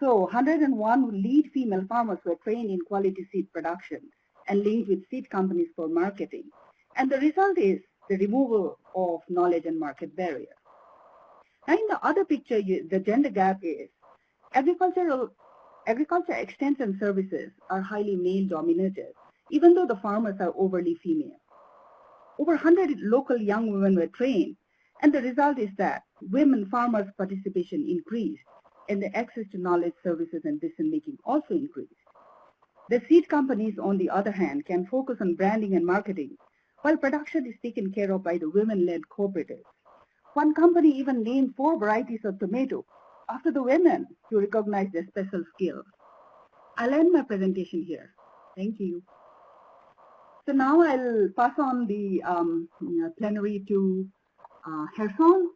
So 101 lead female farmers were trained in quality seed production and linked with seed companies for marketing. And the result is the removal of knowledge and market barriers. Now in the other picture, you, the gender gap is agricultural agriculture extension services are highly male dominated, even though the farmers are overly female. Over 100 local young women were trained, and the result is that women farmers' participation increased, and the access to knowledge, services, and decision-making also increased. The seed companies, on the other hand, can focus on branding and marketing, while production is taken care of by the women-led cooperatives. One company even named four varieties of tomato after the women to recognize their special skills. I'll end my presentation here. Thank you. So now I'll pass on the um, plenary to uh, Gerson.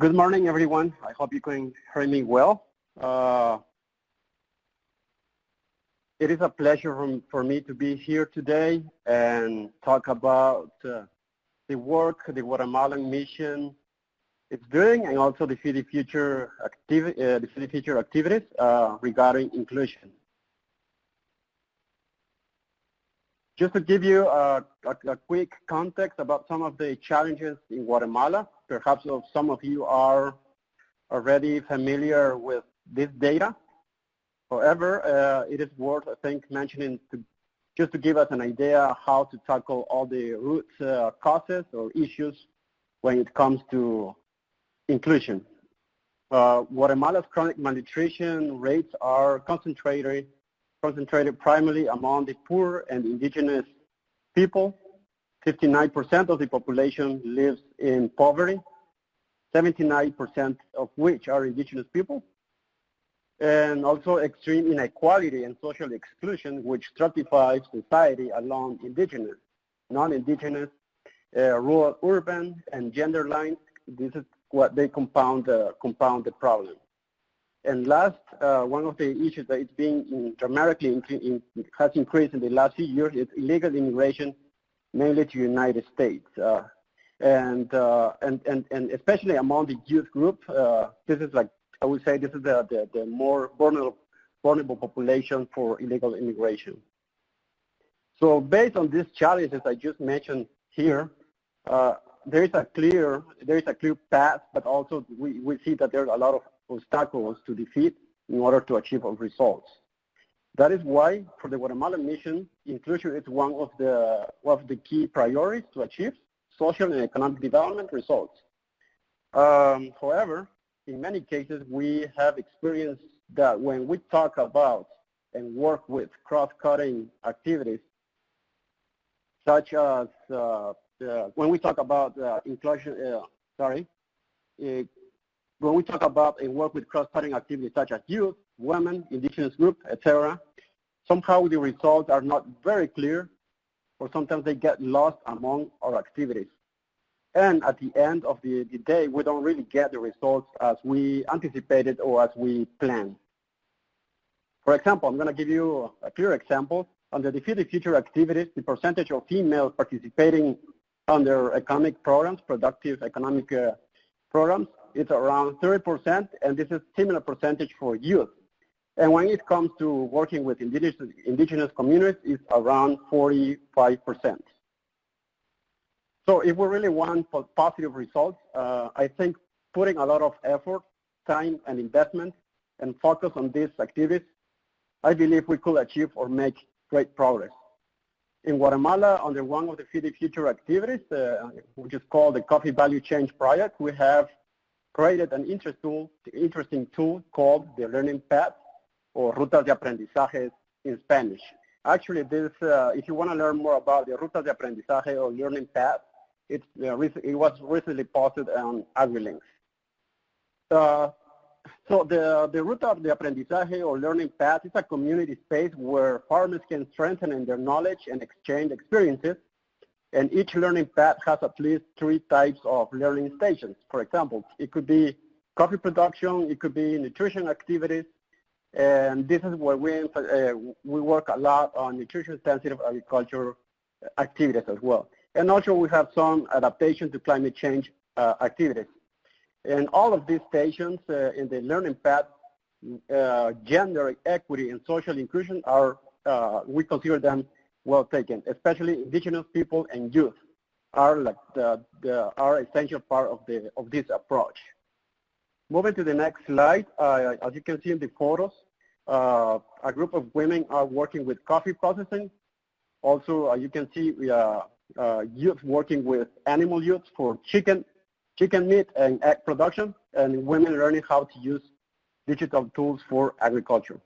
Good morning, everyone. I hope you can hear me well. Uh, it is a pleasure for, me to be here today and talk about uh, the work the Guatemalan mission is doing and also the the Future, activi uh, the the Future activities uh, regarding inclusion. Just to give you a, a, a, quick context about some of the challenges in Guatemala, perhaps some of you are already familiar with this data. However, uh, it is worth, I think, mentioning to, just to give us an idea how to tackle all the root uh, causes or issues when it comes to inclusion. Uh, Guatemala's chronic malnutrition rates are concentrated concentrated primarily among the poor and indigenous people. 59% of the population lives in poverty, 79% of which are indigenous people, and also extreme inequality and social exclusion, which stratifies society along indigenous, non-indigenous, uh, rural, urban, and gender lines. This is what they compound, uh, compound the problem. And last, uh, one of the issues that is being dramatically in, has increased in the last few years is illegal immigration, mainly to the United States. Uh, and, uh, and, and, and especially among the youth group, uh, this is like, I would say this is the, the, the more vulnerable, vulnerable population for illegal immigration. So based on these challenges I just mentioned here, uh, there is a clear there is a clear path, but also we, we see that there are a lot of obstacles to defeat in order to achieve our results. That is why for the Guatemalan mission, inclusion is one of the, of the key priorities to achieve social and economic development results. Um, however, in many cases, we have experienced that when we talk about and work with cross-cutting activities, such as uh, uh, when we talk about uh, inclusion, uh, sorry, uh, when we talk about and work with cross-cutting activities such as youth, women, indigenous groups, etc., somehow the results are not very clear or sometimes they get lost among our activities. And at the end of the, the day, we don't really get the results as we anticipated or as we planned. For example, I'm going to give you a clear example. Under the Feed the Future activities, the percentage of females participating under economic programs, productive economic uh, programs, it's around 30%, and this is similar percentage for youth. And when it comes to working with indigenous, indigenous communities, it's around 45%. So if we really want positive results, uh, I think putting a lot of effort, time, and investment and focus on these activities, I believe we could achieve or make great progress. In Guatemala, under one of the Feed Future activities, uh, which is called the Coffee Value Chain Project, we have created an interest tool, interesting tool called the Learning Path, or Rutas de Aprendizaje in Spanish. Actually, this, uh, if you want to learn more about the Rutas de Aprendizaje or Learning Path, it's, uh, it was recently posted on AgriLinks. Uh, so the, the of the Aprendizaje or Learning Path is a community space where farmers can strengthen in their knowledge and exchange experiences. And each learning path has at least three types of learning stations. For example, it could be coffee production, it could be nutrition activities, and this is where we, uh, we work a lot on nutrition-sensitive agriculture activities as well. And also we have some adaptation to climate change uh, activities. And all of these stations uh, in the learning path, uh, gender equity and social inclusion are, uh, we consider them well taken, especially indigenous people and youth are like the, the are essential part of the of this approach. Moving to the next slide, uh, as you can see in the photos, uh, a group of women are working with coffee processing. Also, you can see we are youth working with animal youth for chicken chicken meat and egg production, and women learning how to use digital tools for agriculture.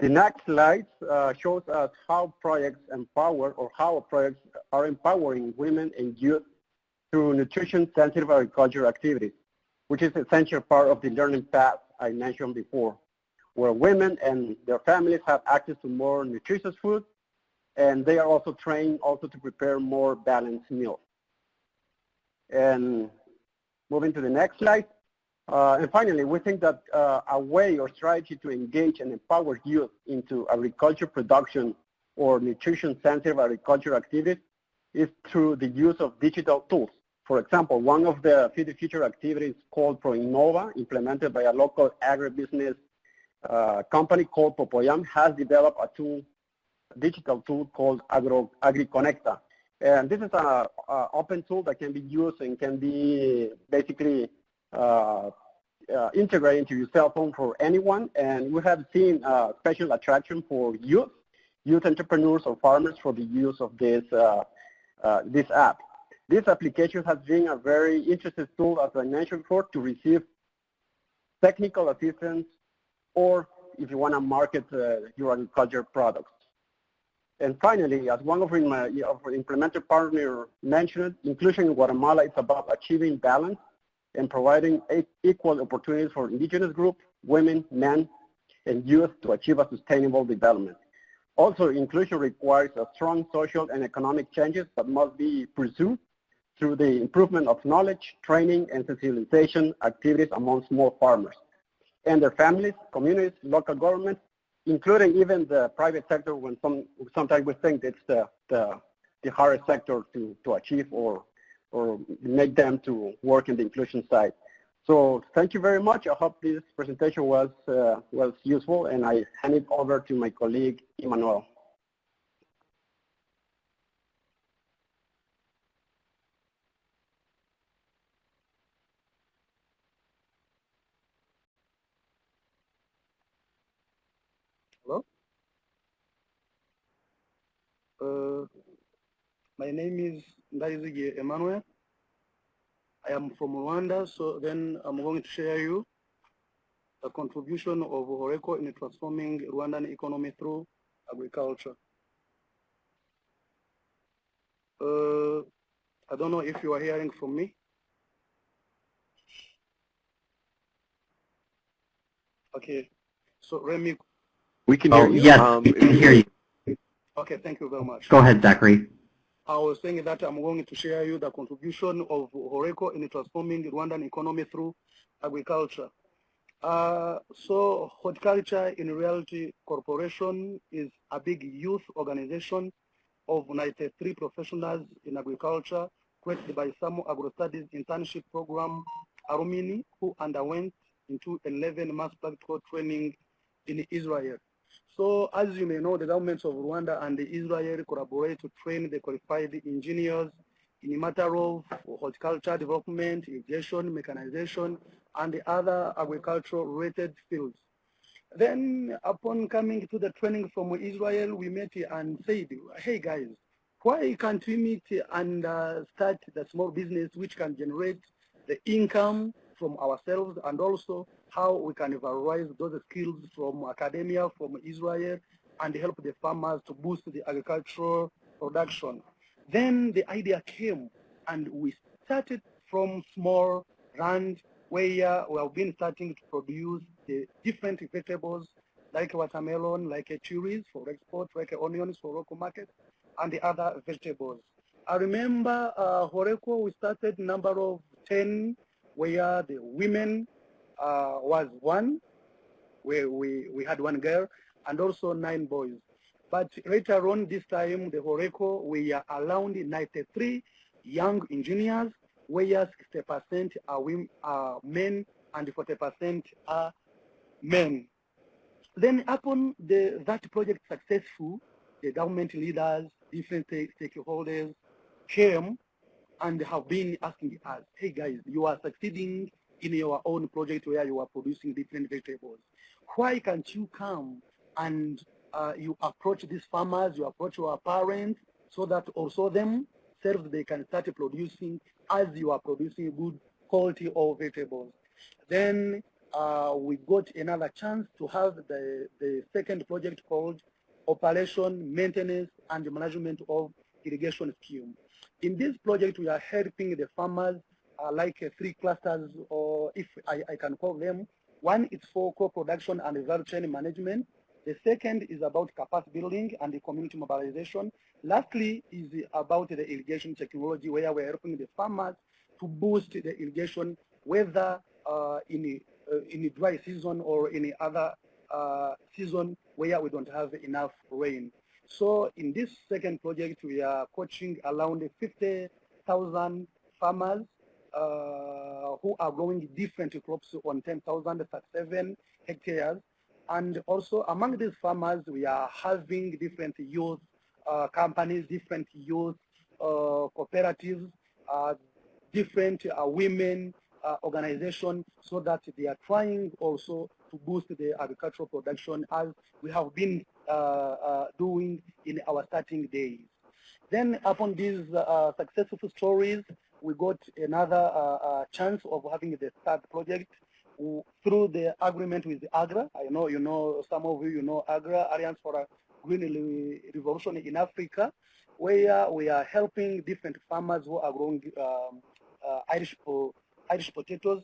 The next slide uh, shows us how projects empower or how projects are empowering women and youth through nutrition-sensitive agriculture activities, which is essential part of the learning path I mentioned before, where women and their families have access to more nutritious food, and they are also trained also to prepare more balanced meals. And moving to the next slide. Uh, and finally, we think that uh, a way or strategy to engage and empower youth into agriculture production or nutrition-sensitive agriculture activities is through the use of digital tools. For example, one of the Feed the Future activities called ProInnova, implemented by a local agribusiness uh, company called Popoyán, has developed a tool, digital tool called Agro, AgriConecta, and this is an open tool that can be used and can be basically uh, uh, integrated into your cell phone for anyone. And we have seen uh, special attraction for youth, youth entrepreneurs or farmers for the use of this, uh, uh, this app. This application has been a very interesting tool, as I mentioned before, to receive technical assistance or if you want to market uh, your agriculture products. And finally, as one of our implementer partners mentioned, inclusion in Guatemala is about achieving balance and providing equal opportunities for indigenous groups, women, men, and youth to achieve a sustainable development. Also, inclusion requires a strong social and economic changes that must be pursued through the improvement of knowledge, training, and sensibilization activities among small farmers and their families, communities, local governments, including even the private sector when some, sometimes we think it's the, the, the hardest sector to, to achieve or, or make them to work in the inclusion side. So thank you very much. I hope this presentation was, uh, was useful and I hand it over to my colleague, Emmanuel. Uh, my name is Ndaizige Emmanuel. I am from Rwanda, so then I'm going to share you the contribution of Horeco in transforming Rwandan economy through agriculture. Uh, I don't know if you are hearing from me. Okay, so Remy. We can hear oh, you. Yes, um, we can hear you. Okay, thank you very much. Go ahead, Zachary. I was saying that I'm going to share you the contribution of Horeco in transforming the Rwandan economy through agriculture. Uh, so Horticulture in Reality Corporation is a big youth organization of 93 professionals in agriculture created by SAMO Agro-Studies internship program Arumini who underwent into 11 mass practical training in Israel. So as you may know, the governments of Rwanda and Israel collaborate to train the qualified engineers in a matter of horticulture development, irrigation, mechanization, and the other agricultural related fields. Then upon coming to the training from Israel, we met and said, hey guys, why can't we meet and uh, start the small business which can generate the income from ourselves and also how we can valorize those skills from academia, from Israel, and help the farmers to boost the agricultural production. Then the idea came and we started from small land where we have been starting to produce the different vegetables like watermelon, like cherries for export, like onions for local market, and the other vegetables. I remember uh, we started number of 10 where the women uh, was one, where we, we had one girl, and also nine boys. But later on this time, the Horeco, we are around 93 young engineers, where 60% are, women, are men and 40% are men. Then upon the, that project successful, the government leaders, different stakeholders came and have been asking us, hey guys, you are succeeding in your own project where you are producing different vegetables. Why can't you come and uh, you approach these farmers, you approach your parents, so that also themselves they can start producing as you are producing good quality of vegetables. Then uh, we got another chance to have the, the second project called Operation, Maintenance, and Management of Irrigation Scheme. In this project, we are helping the farmers uh, like three clusters, or if I, I can call them. One is for co-production and value chain management. The second is about capacity building and the community mobilization. Lastly is about the irrigation technology where we're helping the farmers to boost the irrigation whether uh, in, a, uh, in a dry season or any other uh, season where we don't have enough rain. So in this second project, we are coaching around 50,000 farmers uh, who are growing different crops on 10,037 hectares and also among these farmers, we are having different youth uh, companies, different youth uh, cooperatives, uh, different uh, women uh, organizations, so that they are trying also to boost the agricultural production as we have been doing in our starting days. Then upon these successful stories, we got another chance of having the third project through the agreement with AGRA. I know you know some of you you know AGRA Alliance for a Green Revolution in Africa, where we are helping different farmers who are growing um, uh, Irish Irish potatoes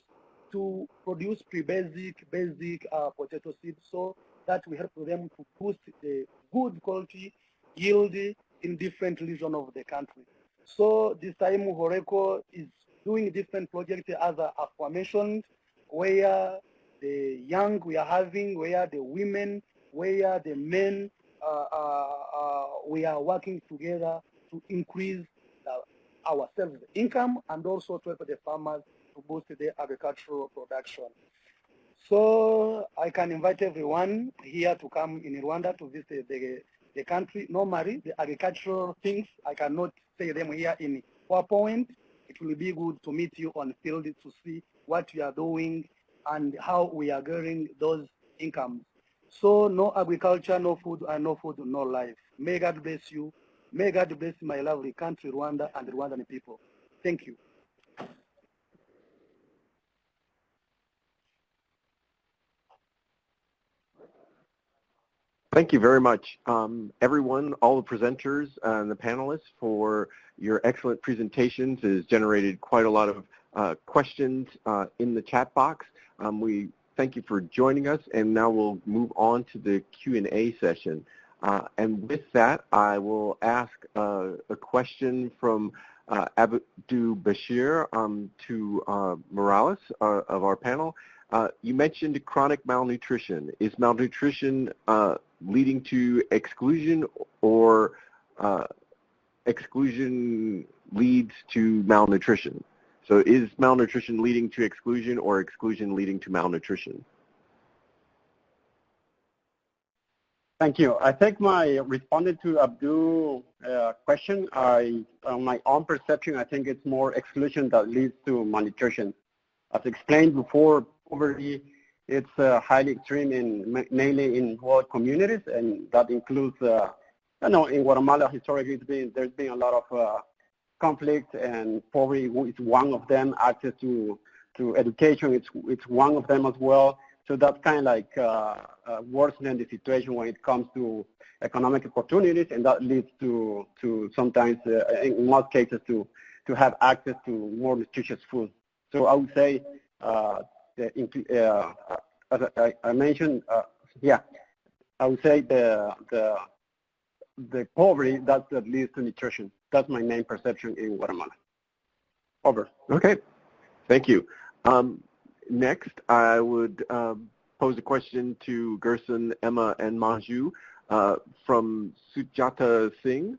to produce pre-basic basic uh, potato seeds, so that we help them to boost the good quality yield in different regions of the country. So this time Horeco is doing different projects as aforementioned where the young we are having, where the women, where the men, uh, uh, uh, we are working together to increase ourselves income and also to help the farmers to boost their agricultural production. So I can invite everyone here to come in Rwanda to visit the, the country. Normally, the agricultural things, I cannot say them here in PowerPoint. It will be good to meet you on field to see what we are doing and how we are getting those incomes. So no agriculture, no food, and no food, no life. May God bless you. May God bless my lovely country, Rwanda, and Rwandan people. Thank you. Thank you very much, um, everyone, all the presenters and the panelists for your excellent presentations. It has generated quite a lot of uh, questions uh, in the chat box. Um, we thank you for joining us, and now we'll move on to the Q&A session. Uh, and with that, I will ask uh, a question from uh, Abdu Bashir um, to uh, Morales of our panel. you mentioned chronic malnutrition. Is malnutrition leading to exclusion or exclusion leads to malnutrition? So is malnutrition leading to exclusion or exclusion leading to malnutrition? Thank you. I think my responding to Abdul's uh, question. I, uh, my own perception, I think it's more exclusion that leads to malnutrition. As explained before, poverty it's uh, highly extreme in mainly in rural communities, and that includes, uh, you know, in Guatemala historically, been, there's been a lot of uh, conflict, and poverty is one of them. Access to to education, it's it's one of them as well. So that's kind of like uh, uh, worsening the situation when it comes to economic opportunities, and that leads to to sometimes, uh, in most cases, to to have access to more nutritious food. So I would say uh, as I, I mentioned, uh, yeah, I would say the the the poverty that, that leads to nutrition. That's my main perception in Guatemala. Over. Okay, thank you. Um, next, I would um, pose a question to Gerson, Emma, and Manju uh, from Sujata Singh.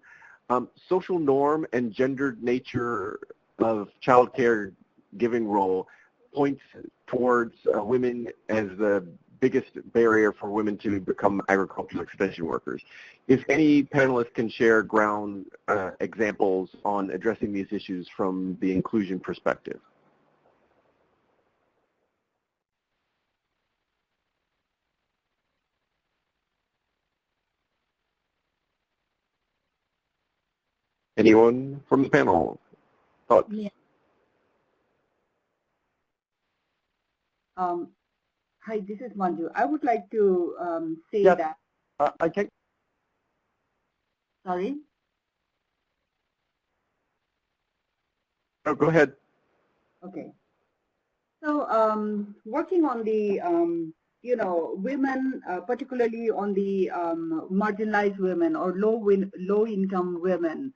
Um, social norm and gendered nature of child care giving role points towards uh, women as the biggest barrier for women to become agricultural extension workers. If any panelists can share ground uh, examples on addressing these issues from the inclusion perspective. Anyone from the panel? Thoughts? Yeah. Um, hi, this is Manju. I would like to um, say yes. that. Uh, I can. Sorry. Oh, go ahead. Okay. So um, working on the, um, you know, women, uh, particularly on the um, marginalized women or low win low income women,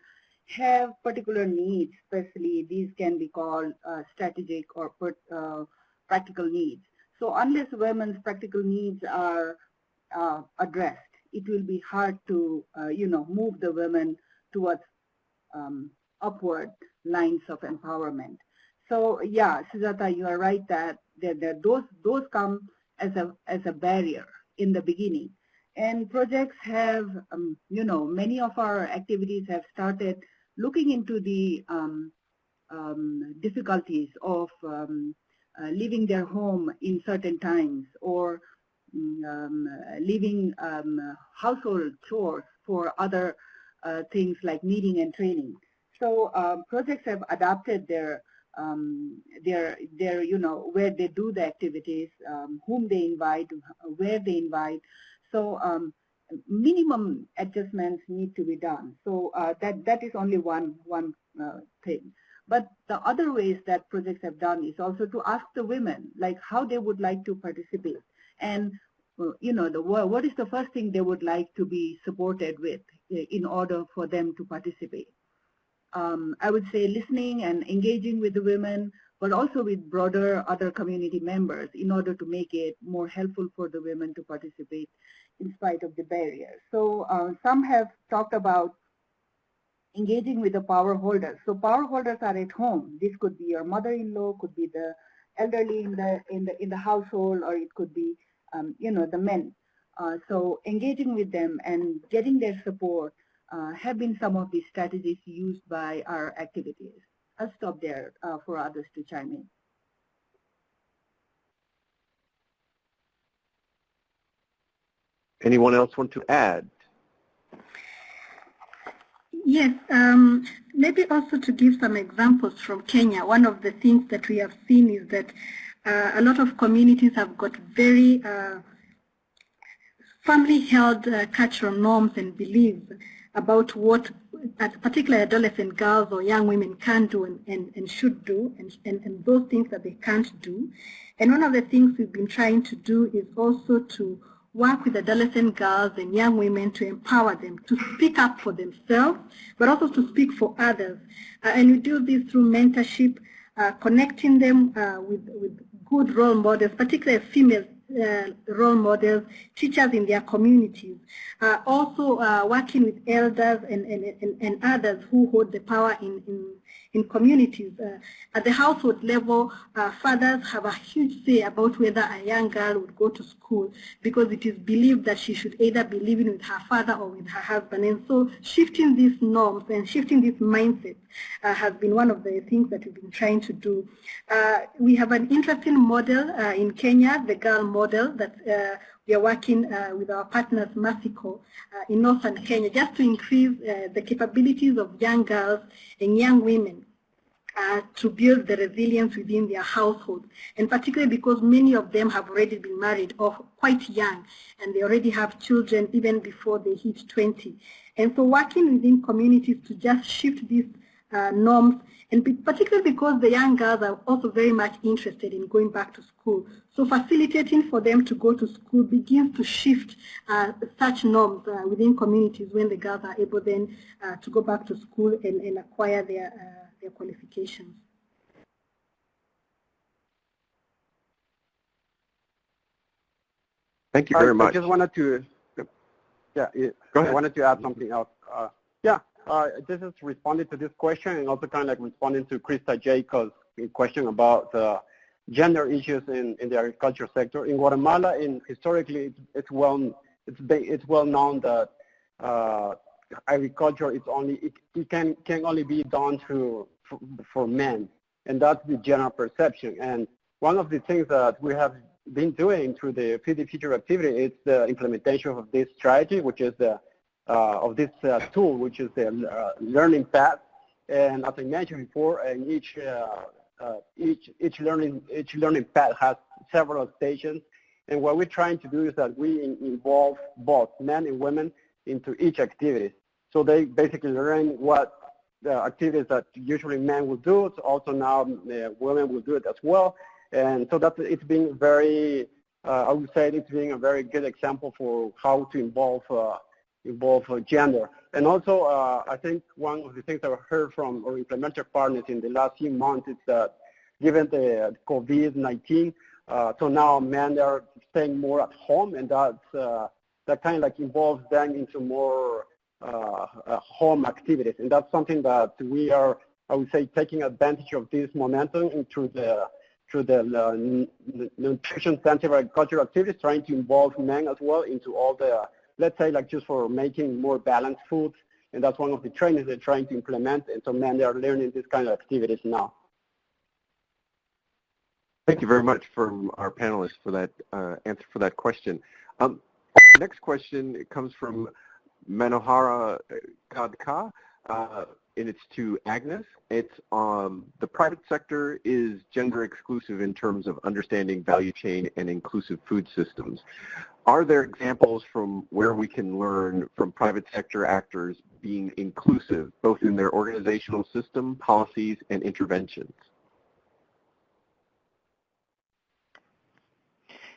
have particular needs. Especially these can be called uh, strategic or uh, practical needs. So unless women's practical needs are uh, addressed, it will be hard to, uh, you know, move the women towards um, upward lines of empowerment. So yeah, Sujata, you are right that, that, that those those come as a as a barrier in the beginning. And projects have, um, you know, many of our activities have started looking into the um, um, difficulties of um, leaving their home in certain times or mm, um, leaving um, household chores for other uh, things like meeting and training. So uh, projects have adapted their um, their their you know where they do the activities, um, whom they invite, where they invite. So um, minimum adjustments need to be done. So uh, that that is only one one uh, thing. But the other ways that projects have done is also to ask the women, like how they would like to participate. And, you know, the, what is the first thing they would like to be supported with in order for them to participate. Um, I would say listening and engaging with the women, but also with broader other community members in order to make it more helpful for the women to participate in spite of the barriers. So uh, some have talked about engaging with the power holders. So power holders are at home. This could be your mother-in-law, could be the elderly in the in the in the household, or it could be um, you know the men. Uh, so engaging with them and getting their support uh, have been some of the strategies used by our activities. I'll stop there uh, for others to chime in. Anyone else want to add? Yes, um, maybe also to give some examples from Kenya, one of the things that we have seen is that uh, a lot of communities have got very uh, family-held uh, cultural norms and beliefs about what particularly adolescent girls or young women can do and, and, and should do and, and, and those things that they can't do. And one of the things we've been trying to do is also to work with adolescent girls and young women to empower them to speak up for themselves, but also to speak for others. Uh, and we do this through mentorship, uh, connecting them uh, with, with good role models, particularly female uh, role models, teachers in their communities, uh, also uh, working with elders and, and, and, and, others who hold the power in, in, in communities. Uh, at the household level, uh, fathers have a huge say about whether a young girl would go to school because it is believed that she should either be living with her father or with her husband. And so shifting these norms and shifting this mindset uh, has been one of the things that we've been trying to do. We have an interesting model in Kenya, the girl model, that we are working uh, with our partners, Mexico, uh, in northern Kenya, just to increase the capabilities of young girls and young women uh, to build the resilience within their household, and particularly because many of them have already been married or quite young, and they already have children even before they hit 20. And so working within communities to just shift these uh, norms, and particularly because the young girls are also very much interested in going back to school. So facilitating for them to go to school begins to shift uh, such norms uh, within communities when the girls are able then uh, to go back to school and, and acquire their, uh, their qualifications. Thank you very I, much. I just wanted to, yeah, go ahead. I wanted to add something else. Uh, yeah, uh, this is responding to this question and also kind of like responding to Krista Jacobs' question about uh, gender issues in, in the agriculture sector. In Guatemala, in historically, it's, well it's it's well known that uh, agriculture is only it, it, can can only be done through for, for men, and that's the general perception. And one of the things that we have been doing through the the Future activity is the implementation of this strategy, which is the of this uh, tool, which is the uh, learning path. And as I mentioned before, in each each each learning each learning path has several stations. And what we're trying to do is that we involve both men and women into each activity. So they basically learn what the activities that usually men will do. So also now uh, women will do it as well. And so that's it's being very, uh, I would say it's being a very good example for how to involve uh, involve gender. And also, uh, I think one of the things I've heard from our implementer partners in the last few months is that given the COVID-19, uh, so now men are staying more at home, and that's, uh, that kind of like involves them into more uh, uh, home activities. And that's something that we are, I would say, taking advantage of this momentum through the through the uh, nutrition center agricultural activities, trying to involve men as well into all the let's say like just for making more balanced foods. And that's one of the trainings they're trying to implement. And so men, they are learning this kind of activities now. Thank you very much from our panelists for that uh, answer for that question. Um, next question comes from Manohara Khadka. Uh, and it's to Agnes. It's um, the private sector is gender exclusive in terms of understanding value chain and inclusive food systems. Are there examples from where we can learn from private sector actors being inclusive, both in their organizational system, policies, and interventions?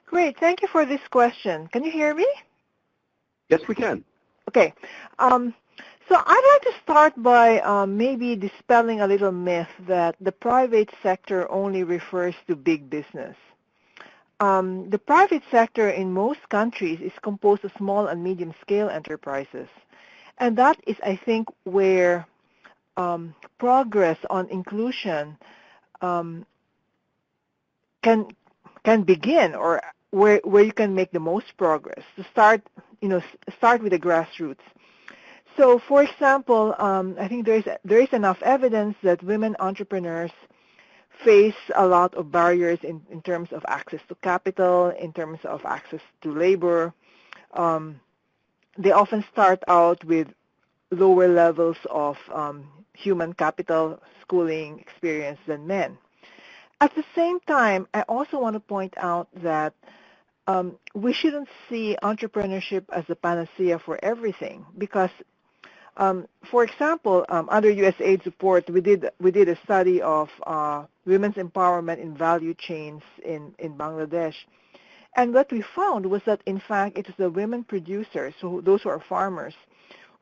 Great. Thank you for this question. Can you hear me? Yes, we can. Okay. Um, so I'd like to start by um, maybe dispelling a little myth that the private sector only refers to big business. Um, the private sector in most countries is composed of small and medium-scale enterprises. And that is, I think, where um, progress on inclusion um, can can begin, or where where you can make the most progress. To start, you know, start with the grassroots. So, for example, um, I think there is there is enough evidence that women entrepreneurs face a lot of barriers in, in terms of access to capital, in terms of access to labor. Um, they often start out with lower levels of um, human capital, schooling experience than men. At the same time, I also want to point out that um, we shouldn't see entrepreneurship as a panacea for everything because um, for example, um, under USAID support, we did we did a study of uh, women's empowerment in value chains in in Bangladesh, and what we found was that in fact it was the women producers, so those who are farmers,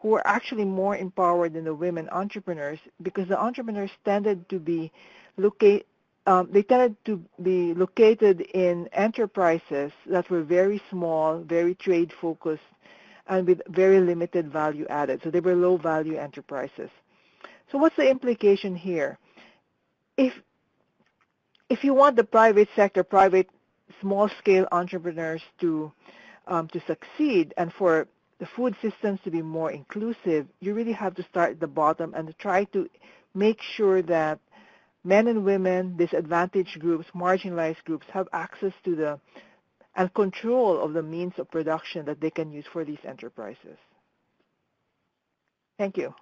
who were actually more empowered than the women entrepreneurs because the entrepreneurs tended to be locate um, they tended to be located in enterprises that were very small, very trade focused, and with very limited value added. So they were low value enterprises. So what's the implication here? If, if you want the private sector, private small scale entrepreneurs to, um, to succeed and for the food systems to be more inclusive, you really have to start at the bottom and try to make sure that men and women, disadvantaged groups, marginalized groups have access to the and control of the means of production that they can use for these enterprises. Thank you.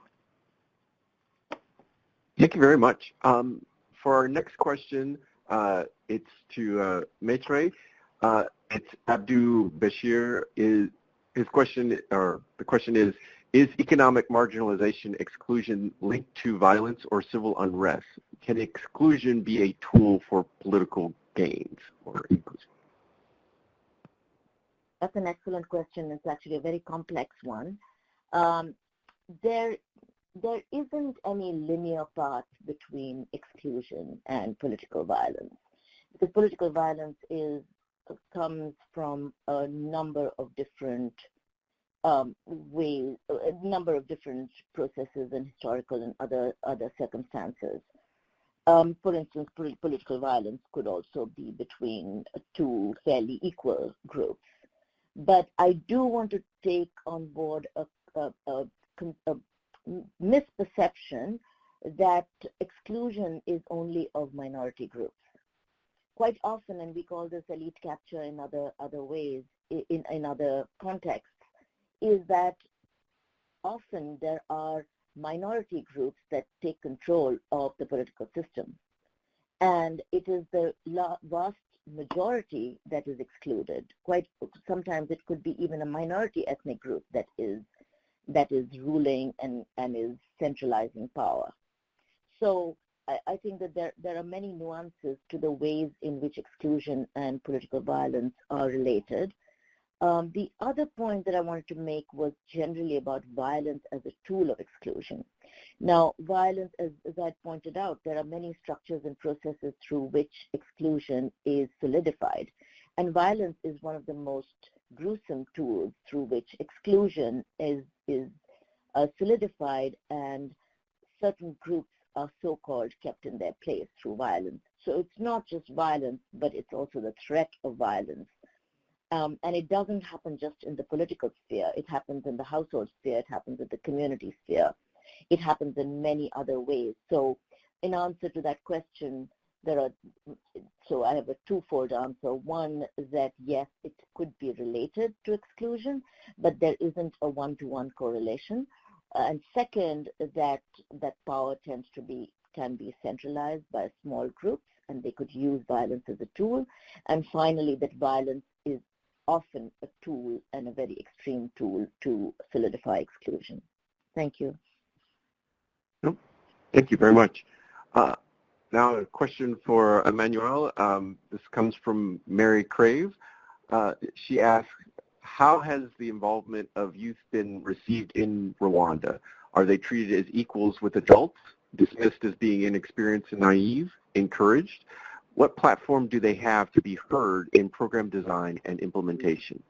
Thank you very much. Um, for our next question, uh, it's to uh, Maitreyi. Uh, it's Abdu Bashir. Is his question, or the question is, is economic marginalization exclusion linked to violence or civil unrest? Can exclusion be a tool for political gains or inclusion? That's an excellent question. It's actually a very complex one. Um, there, there isn't any linear path between exclusion and political violence. Because political violence is comes from a number of different um, ways, a number of different processes and historical and other other circumstances. Um, for instance, political violence could also be between two fairly equal groups. But I do want to take on board a, a, a, a misperception that exclusion is only of minority groups. Quite often, and we call this elite capture in other other ways, in, in other contexts, is that often there are minority groups that take control of the political system. And it is the vast majority that is excluded. Quite sometimes it could be even a minority ethnic group that is that is ruling and, and is centralizing power. So I, I think that there, there are many nuances to the ways in which exclusion and political violence are related. Um, the other point that I wanted to make was generally about violence as a tool of exclusion. Now, violence, as, as I pointed out, there are many structures and processes through which exclusion is solidified. And violence is one of the most gruesome tools through which exclusion is, is uh, solidified and certain groups are so-called kept in their place through violence. So it's not just violence, but it's also the threat of violence um, and it doesn't happen just in the political sphere. It happens in the household sphere. It happens in the community sphere. It happens in many other ways. So in answer to that question, there are, so I have a twofold answer. One, is that yes, it could be related to exclusion, but there isn't a one-to-one -one correlation. Uh, and second, that, that power tends to be, can be centralized by small groups and they could use violence as a tool. And finally, that violence often a tool and a very extreme tool to solidify exclusion. Thank you. Thank you very much. Uh, now a question for Emmanuel. Um, this comes from Mary Crave. Uh, she asks, how has the involvement of youth been received in Rwanda? Are they treated as equals with adults, dismissed as being inexperienced and naive, encouraged? What platform do they have to be heard in program design and implementation?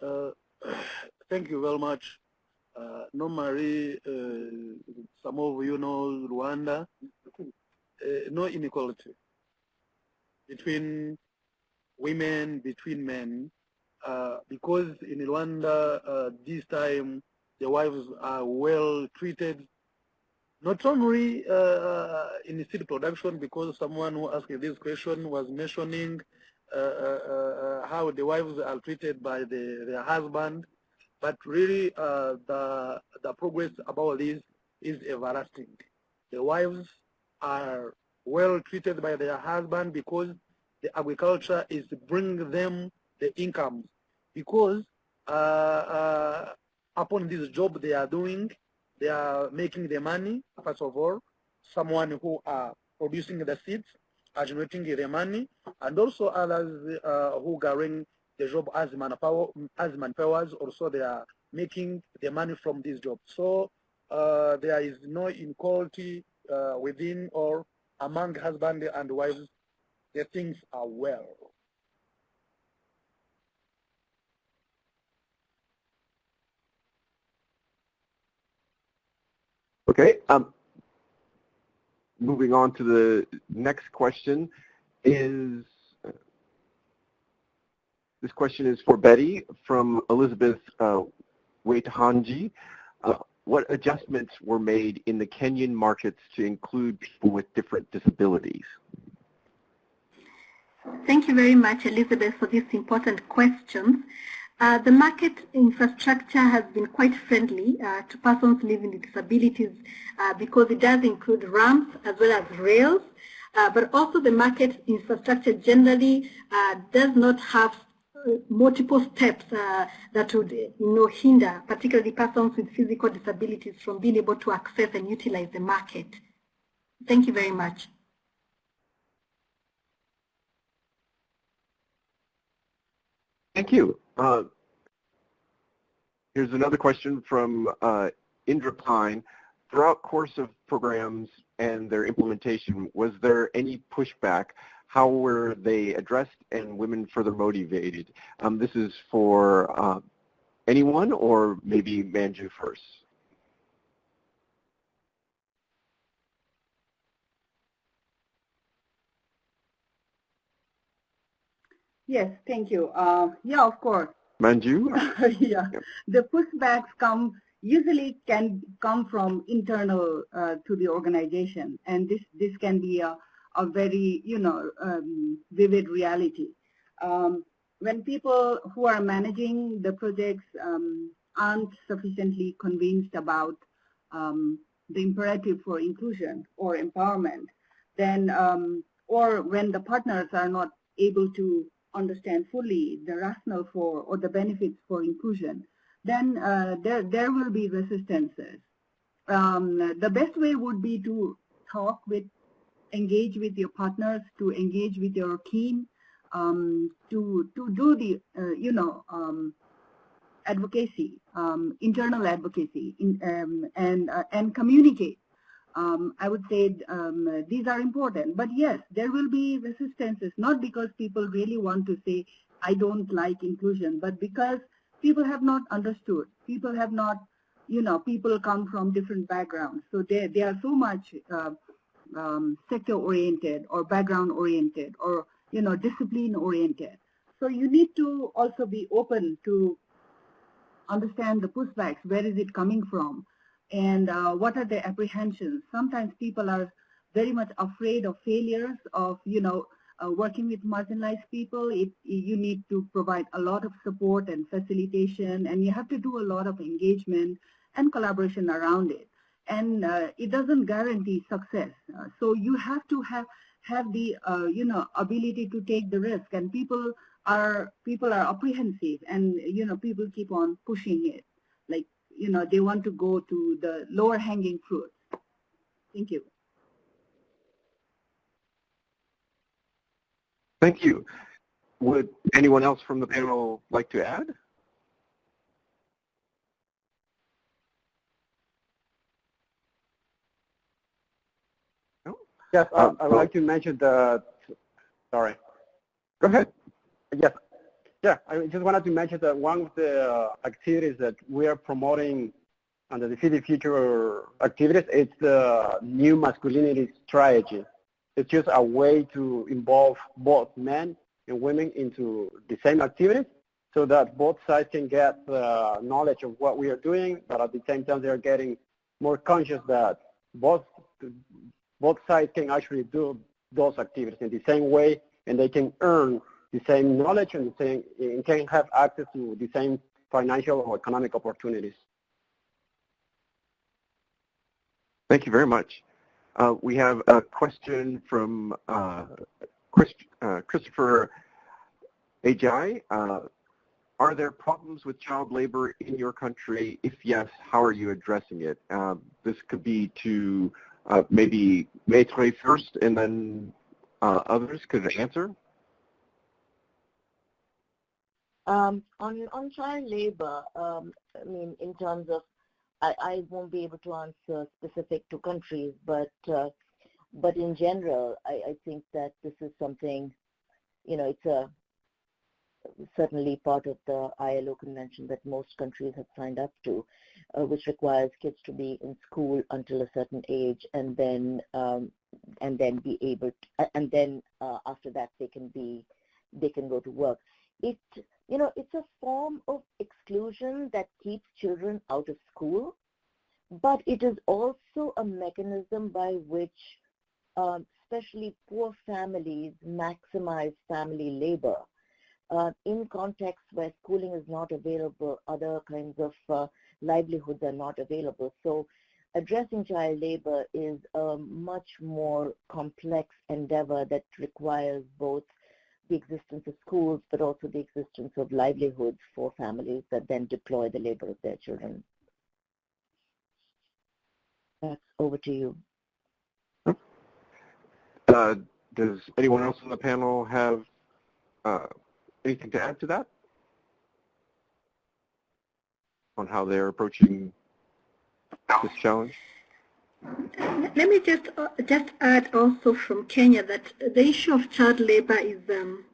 Uh, thank you very much. Uh, normally, uh, some of you know Rwanda, uh, no inequality between women, between men, uh, because in Rwanda, uh, this time, the wives are well treated not only uh, in seed production, because someone who asked this question was mentioning uh, uh, uh, how the wives are treated by the, their husband, but really uh, the, the progress about this is everlasting. The wives are well treated by their husband because the agriculture is bringing them the income because uh, upon this job they are doing, they are making the money, first of all, someone who are producing the seeds are generating the money, and also others uh, who running the job as manpower, as manpowers, also they are making the money from this job. So uh, there is no inequality uh, within or among husband and wife, the things are well. Okay. Um, moving on to the next question is this question is for Betty from Elizabeth uh. Uh, what adjustments were made in the Kenyan markets to include people with different disabilities? Thank you very much, Elizabeth, for these important questions. Uh, the market infrastructure has been quite friendly uh, to persons living with disabilities uh, because it does include ramps as well as rails, uh, but also the market infrastructure generally uh, does not have uh, multiple steps that would you know, hinder particularly persons with physical disabilities from being able to access and utilize the market. Thank you very much. Thank you. Uh, here's another question from uh, Indra Pine. Throughout course of programs and their implementation, was there any pushback? How were they addressed and women further motivated? Um, this is for uh, anyone or maybe Manju first. Yes, thank you. Uh, yeah, of course. Manju? yeah, yep. the pushbacks come usually can come from internal uh, to the organization, and this this can be a, a very you know um, vivid reality. Um, when people who are managing the projects um, aren't sufficiently convinced about um, the imperative for inclusion or empowerment, then um, or when the partners are not able to understand fully the rationale for or the benefits for inclusion, then uh, there, there will be resistances. Um, the best way would be to talk with, engage with your partners, to engage with your team, um, to, to do the, uh, you know, um, advocacy, um, internal advocacy, in, um, and, uh, and communicate um, I would say um, these are important. But yes, there will be resistances, not because people really want to say, I don't like inclusion, but because people have not understood. People have not, you know, people come from different backgrounds. So they, they are so much uh, um, sector-oriented or background-oriented or, you know, discipline-oriented. So you need to also be open to understand the pushbacks. Where is it coming from? And uh, what are the apprehensions. Sometimes people are very much afraid of failures, of, you know, uh, working with marginalized people. It, you need to provide a lot of support and facilitation, and you have to do a lot of engagement and collaboration around it. And uh, it doesn't guarantee success. Uh, so you have to have have the uh, you know ability to take the risk, and people are people are apprehensive, and you know people keep on pushing it. Like you know, they want to go to the lower hanging fruit. Thank you. Thank you. Would anyone else from the panel like to add? No? Yes, uh, I would like to mention the, sorry. Go ahead. Yes, yeah, I just wanted to mention that one of the uh, activities that we are promoting under the the Future activities, is the new masculinity strategy. It's just a way to involve both men and women into the same activities so that both sides can get the knowledge of what we are doing, but at the same time they're getting more conscious that both, both sides can actually do those activities in the same way and they can earn the same knowledge and, the same, and can have access to the same financial or economic opportunities. Thank you very much. Uh, we have a question from uh, Chris, uh, Christopher Ajay. Uh, are there problems with child labor in your country? If yes, how are you addressing it? Uh, this could be to uh, maybe Maitreyi first and then others could answer. Um, on, on child labor, um, I mean, in terms of, I, I won't be able to answer specific to countries, but uh, But in general, I, I think that this is something, you know, it's a certainly part of the ILO convention that most countries have signed up to, uh, which requires kids to be in school until a certain age and then um, and then be able to, and then uh, after that they can be they can go to work. It you know it's a form of exclusion that keeps children out of school, but it is also a mechanism by which um, especially poor families maximize family labor uh, in contexts where schooling is not available, other kinds of uh, livelihoods are not available. So addressing child labor is a much more complex endeavor that requires both the existence of schools, but also the existence of livelihoods for families that then deploy the labor of their children. That's over to you. Uh, does anyone else on the panel have uh, anything to add to that? On how they're approaching this challenge? Let me just uh, just add also from Kenya that the issue of child labor is um,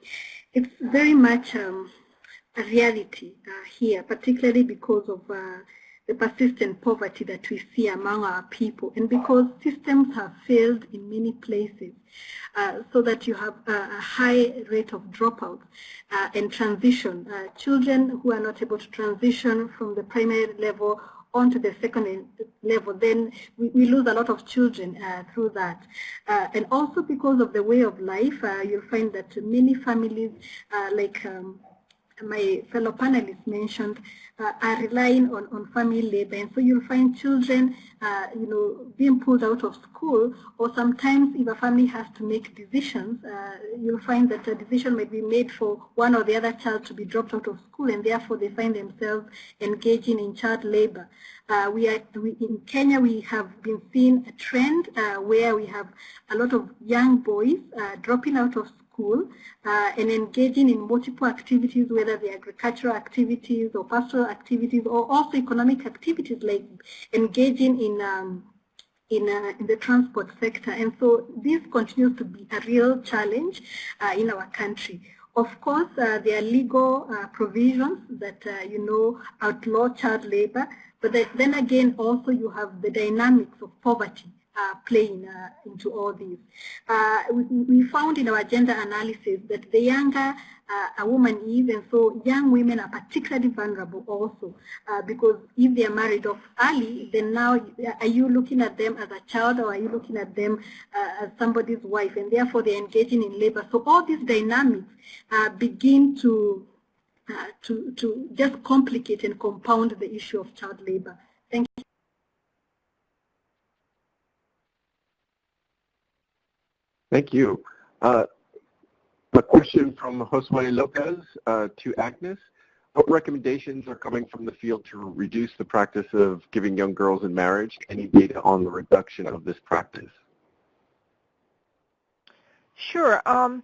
it's very much um, a reality uh, here, particularly because of uh, the persistent poverty that we see among our people and because systems have failed in many places uh, so that you have a, high rate of dropout uh, and transition. Uh, children who are not able to transition from the primary level onto the secondary level, then we, we lose a lot of children uh, through that. Uh, and also because of the way of life, uh, you'll find that many families like um, my fellow panelists mentioned uh, are relying on, on family labor. And so you'll find children, uh, you know, being pulled out of school, or sometimes if a family has to make decisions, uh, you'll find that a decision might be made for one or the other child to be dropped out of school, and therefore they find themselves engaging in child labor. Uh, we are we, in Kenya. We have been seeing a trend uh, where we have a lot of young boys uh, dropping out of school uh, and engaging in multiple activities, whether they're agricultural activities or pastoral activities or also economic activities like engaging in um, in, uh, in, the transport sector. And so this continues to be a real challenge uh, in our country. Of course, uh, there are legal uh, provisions that, uh, you know, outlaw child labor, but then again, also you have the dynamics of poverty uh, playing uh, into all these. Uh, we, we, found in our gender analysis that the younger uh, a woman is, and so young women are particularly vulnerable also, uh, because if they are married off early, then now are you looking at them as a child or are you looking at them uh, as somebody's wife, and therefore they're engaging in labor. So all these dynamics begin to to to just complicate and compound the issue of child labor. Thank you. Thank you. Uh, a question from Josue Lopez uh, to Agnes. What recommendations are coming from the field to reduce the practice of giving young girls in marriage? Any data on the reduction of this practice? Sure. Um,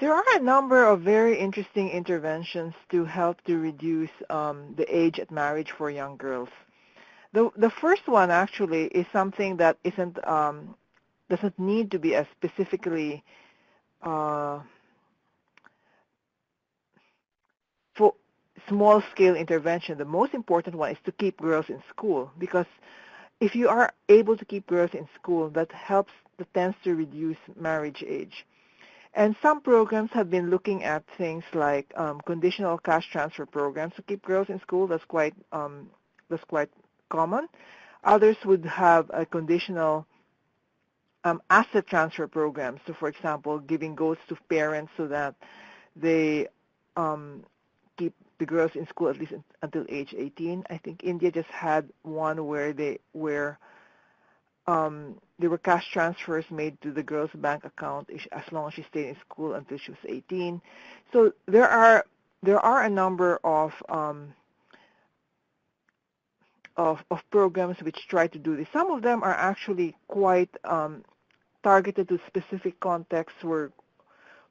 there are a number of very interesting interventions to help to reduce um, the age at marriage for young girls. The, the first one actually is something that isn't um, doesn't need to be a specifically uh, for small-scale intervention. The most important one is to keep girls in school because if you are able to keep girls in school, that helps, that tends to reduce marriage age. And some programs have been looking at things like um, conditional cash transfer programs to keep girls in school. That's quite um, that's quite common. Others would have a conditional um, asset transfer programs. So for example, giving goats to parents so that they um, keep the girls in school at least until age 18. I think India just had one where they where um, there were cash transfers made to the girl's bank account as long as she stayed in school until she was 18. So there are there are a number of um, of, of programs which try to do this. Some of them are actually quite um, targeted to specific contexts where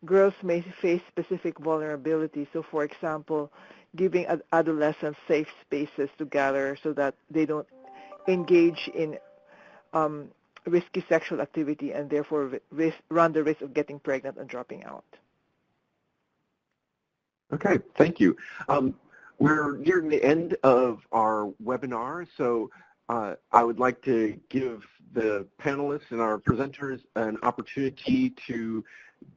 girls may face specific vulnerabilities. So for example, giving ad adolescents safe spaces to gather so that they don't engage in um, risky sexual activity and therefore risk, run the risk of getting pregnant and dropping out. Okay, thank you. Um, we're nearing the end of our webinar, so uh, I would like to give the panelists and our presenters an opportunity to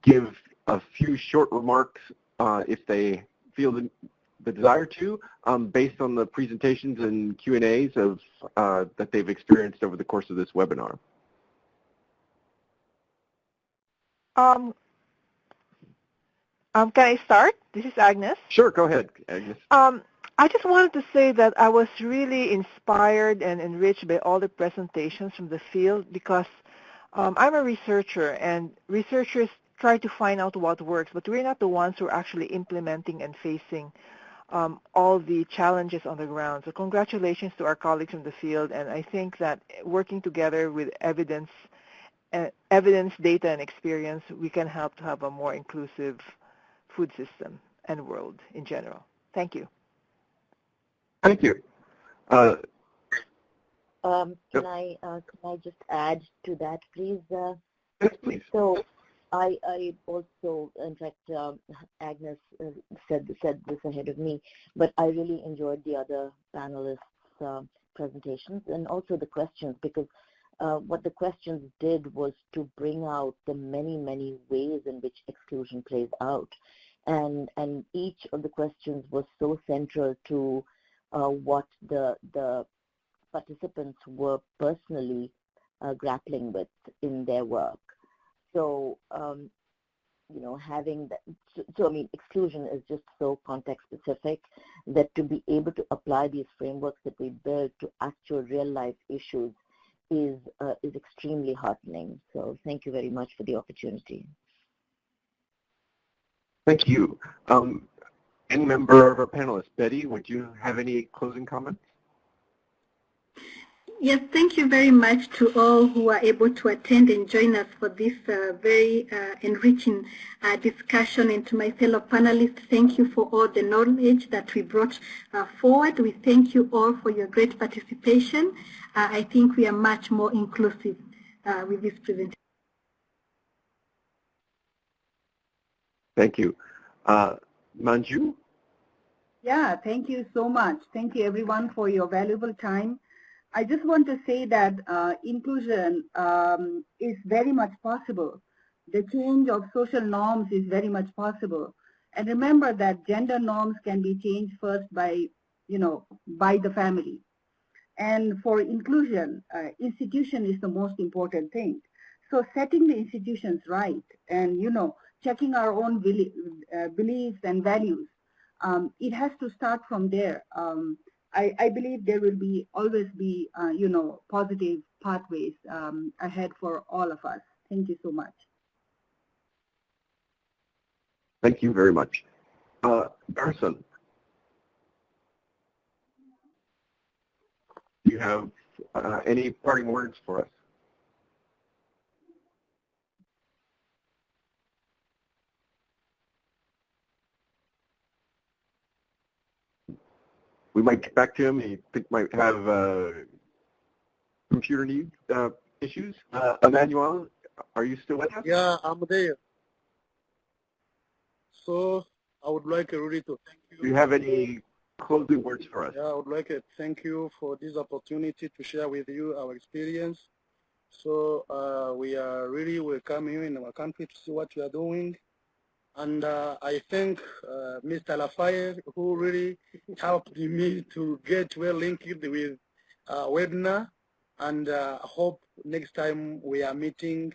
give a few short remarks uh, if they feel the, the desire to, um, based on the presentations and Q&As of uh, that they've experienced over the course of this webinar. Um, um, can I start? This is Agnes. Sure, go ahead, Agnes. Um, I just wanted to say that I was really inspired and enriched by all the presentations from the field because um, I'm a researcher and researchers try to find out what works, but we're not the ones who are actually implementing and facing um, all the challenges on the ground. So congratulations to our colleagues in the field, and I think that working together with evidence, uh, evidence, data, and experience, we can help to have a more inclusive food system and world in general. Thank you. Thank you. Uh, um, can I uh, can I just add to that, please? Uh, yes, please. So I, I also, in fact, um, Agnes uh, said said this ahead of me, but I really enjoyed the other panelists' uh, presentations and also the questions because uh, what the questions did was to bring out the many, many ways in which exclusion plays out. And, and each of the questions was so central to what the, the participants were personally uh, grappling with in their work. So, um, you know, having that, so, so, I mean, exclusion is just so context specific that to be able to apply these frameworks that we build to actual real life issues is, uh, is extremely heartening. So thank you very much for the opportunity. Thank you. Um, any member of our panelists, Betty, would you have any closing comments? Yes, thank you very much to all who are able to attend and join us for this uh, very uh, enriching uh, discussion. And to my fellow panelists, thank you for all the knowledge that we brought uh, forward. We thank you all for your great participation. Uh, I think we are much more inclusive uh, with this presentation. Thank you. Manju? Yeah, thank you so much. Thank you everyone for your valuable time. I just want to say that uh, inclusion um, is very much possible. The change of social norms is very much possible. And remember that gender norms can be changed first by, you know, by the family. And for inclusion, uh, institution is the most important thing. So setting the institutions right and, you know, checking our own uh, beliefs and values, um, it has to start from there. Um, I, I believe there will be always be, uh, you know, positive pathways um, ahead for all of us. Thank you so much. Thank you very much. Uh, do you have uh, any parting words for us? We might get back to him. He think might have uh, computer need uh, issues. Uh, Emmanuel, are you still with us? Yeah, I'm there. So I would like really to thank you. Do you have any closing words for us? Yeah, I would like to thank you for this opportunity to share with you our experience. So uh, we are really welcome you in our country to see what you are doing. And uh, I thank uh, Mr. Lafayette who really helped me to get well linked with uh, webinar and uh, hope next time we are meeting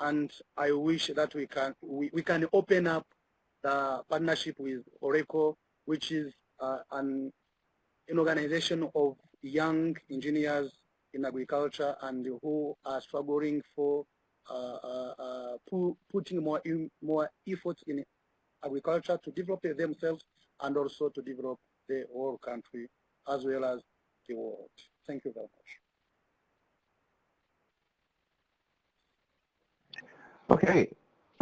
and I wish that we can we, we can open up the partnership with Horeco which is uh, an, an organization of young engineers in agriculture and who are struggling for putting more in, more efforts in agriculture to develop themselves and also to develop the whole country as well as the world. Thank you very much. Okay.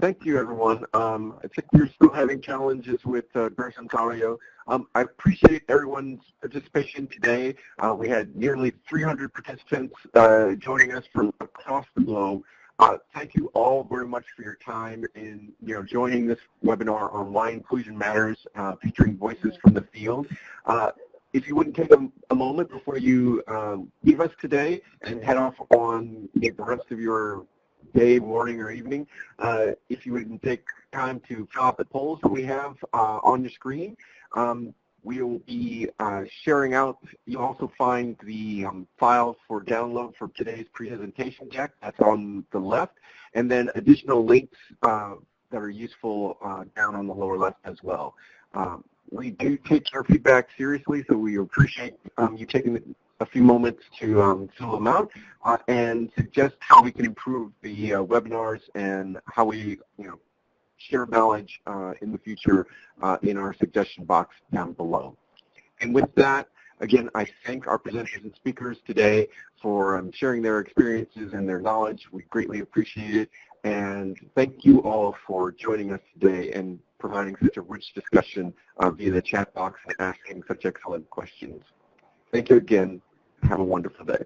thank you, everyone. Um, I think we're still having challenges with uh, Grace Ontario. Um, I appreciate everyone's participation today. Uh, we had nearly 300 participants uh, joining us from across the globe. Uh, thank you all very much for your time in you know joining this webinar on why inclusion matters, uh, featuring voices from the field. Uh, if you wouldn't take a, a moment before you um, leave us today and head off on the rest of your day, morning, or evening, uh, if you wouldn't take time to fill out the polls that we have uh, on your screen. Um, we will be uh, sharing out, you'll also find the um, file for download for today's presentation deck, that's on the left, and then additional links uh, that are useful uh, down on the lower left as well. Um, we do take our feedback seriously, so we appreciate um, you taking a few moments to um, fill them out uh, and suggest how we can improve the uh, webinars and how we, you know, share knowledge uh, in the future uh, in our suggestion box down below. And with that, again, I thank our presenters and speakers today for um, sharing their experiences and their knowledge. We greatly appreciate it. And thank you all for joining us today and providing such a rich discussion uh, via the chat box and asking such excellent questions. Thank you again. Have a wonderful day.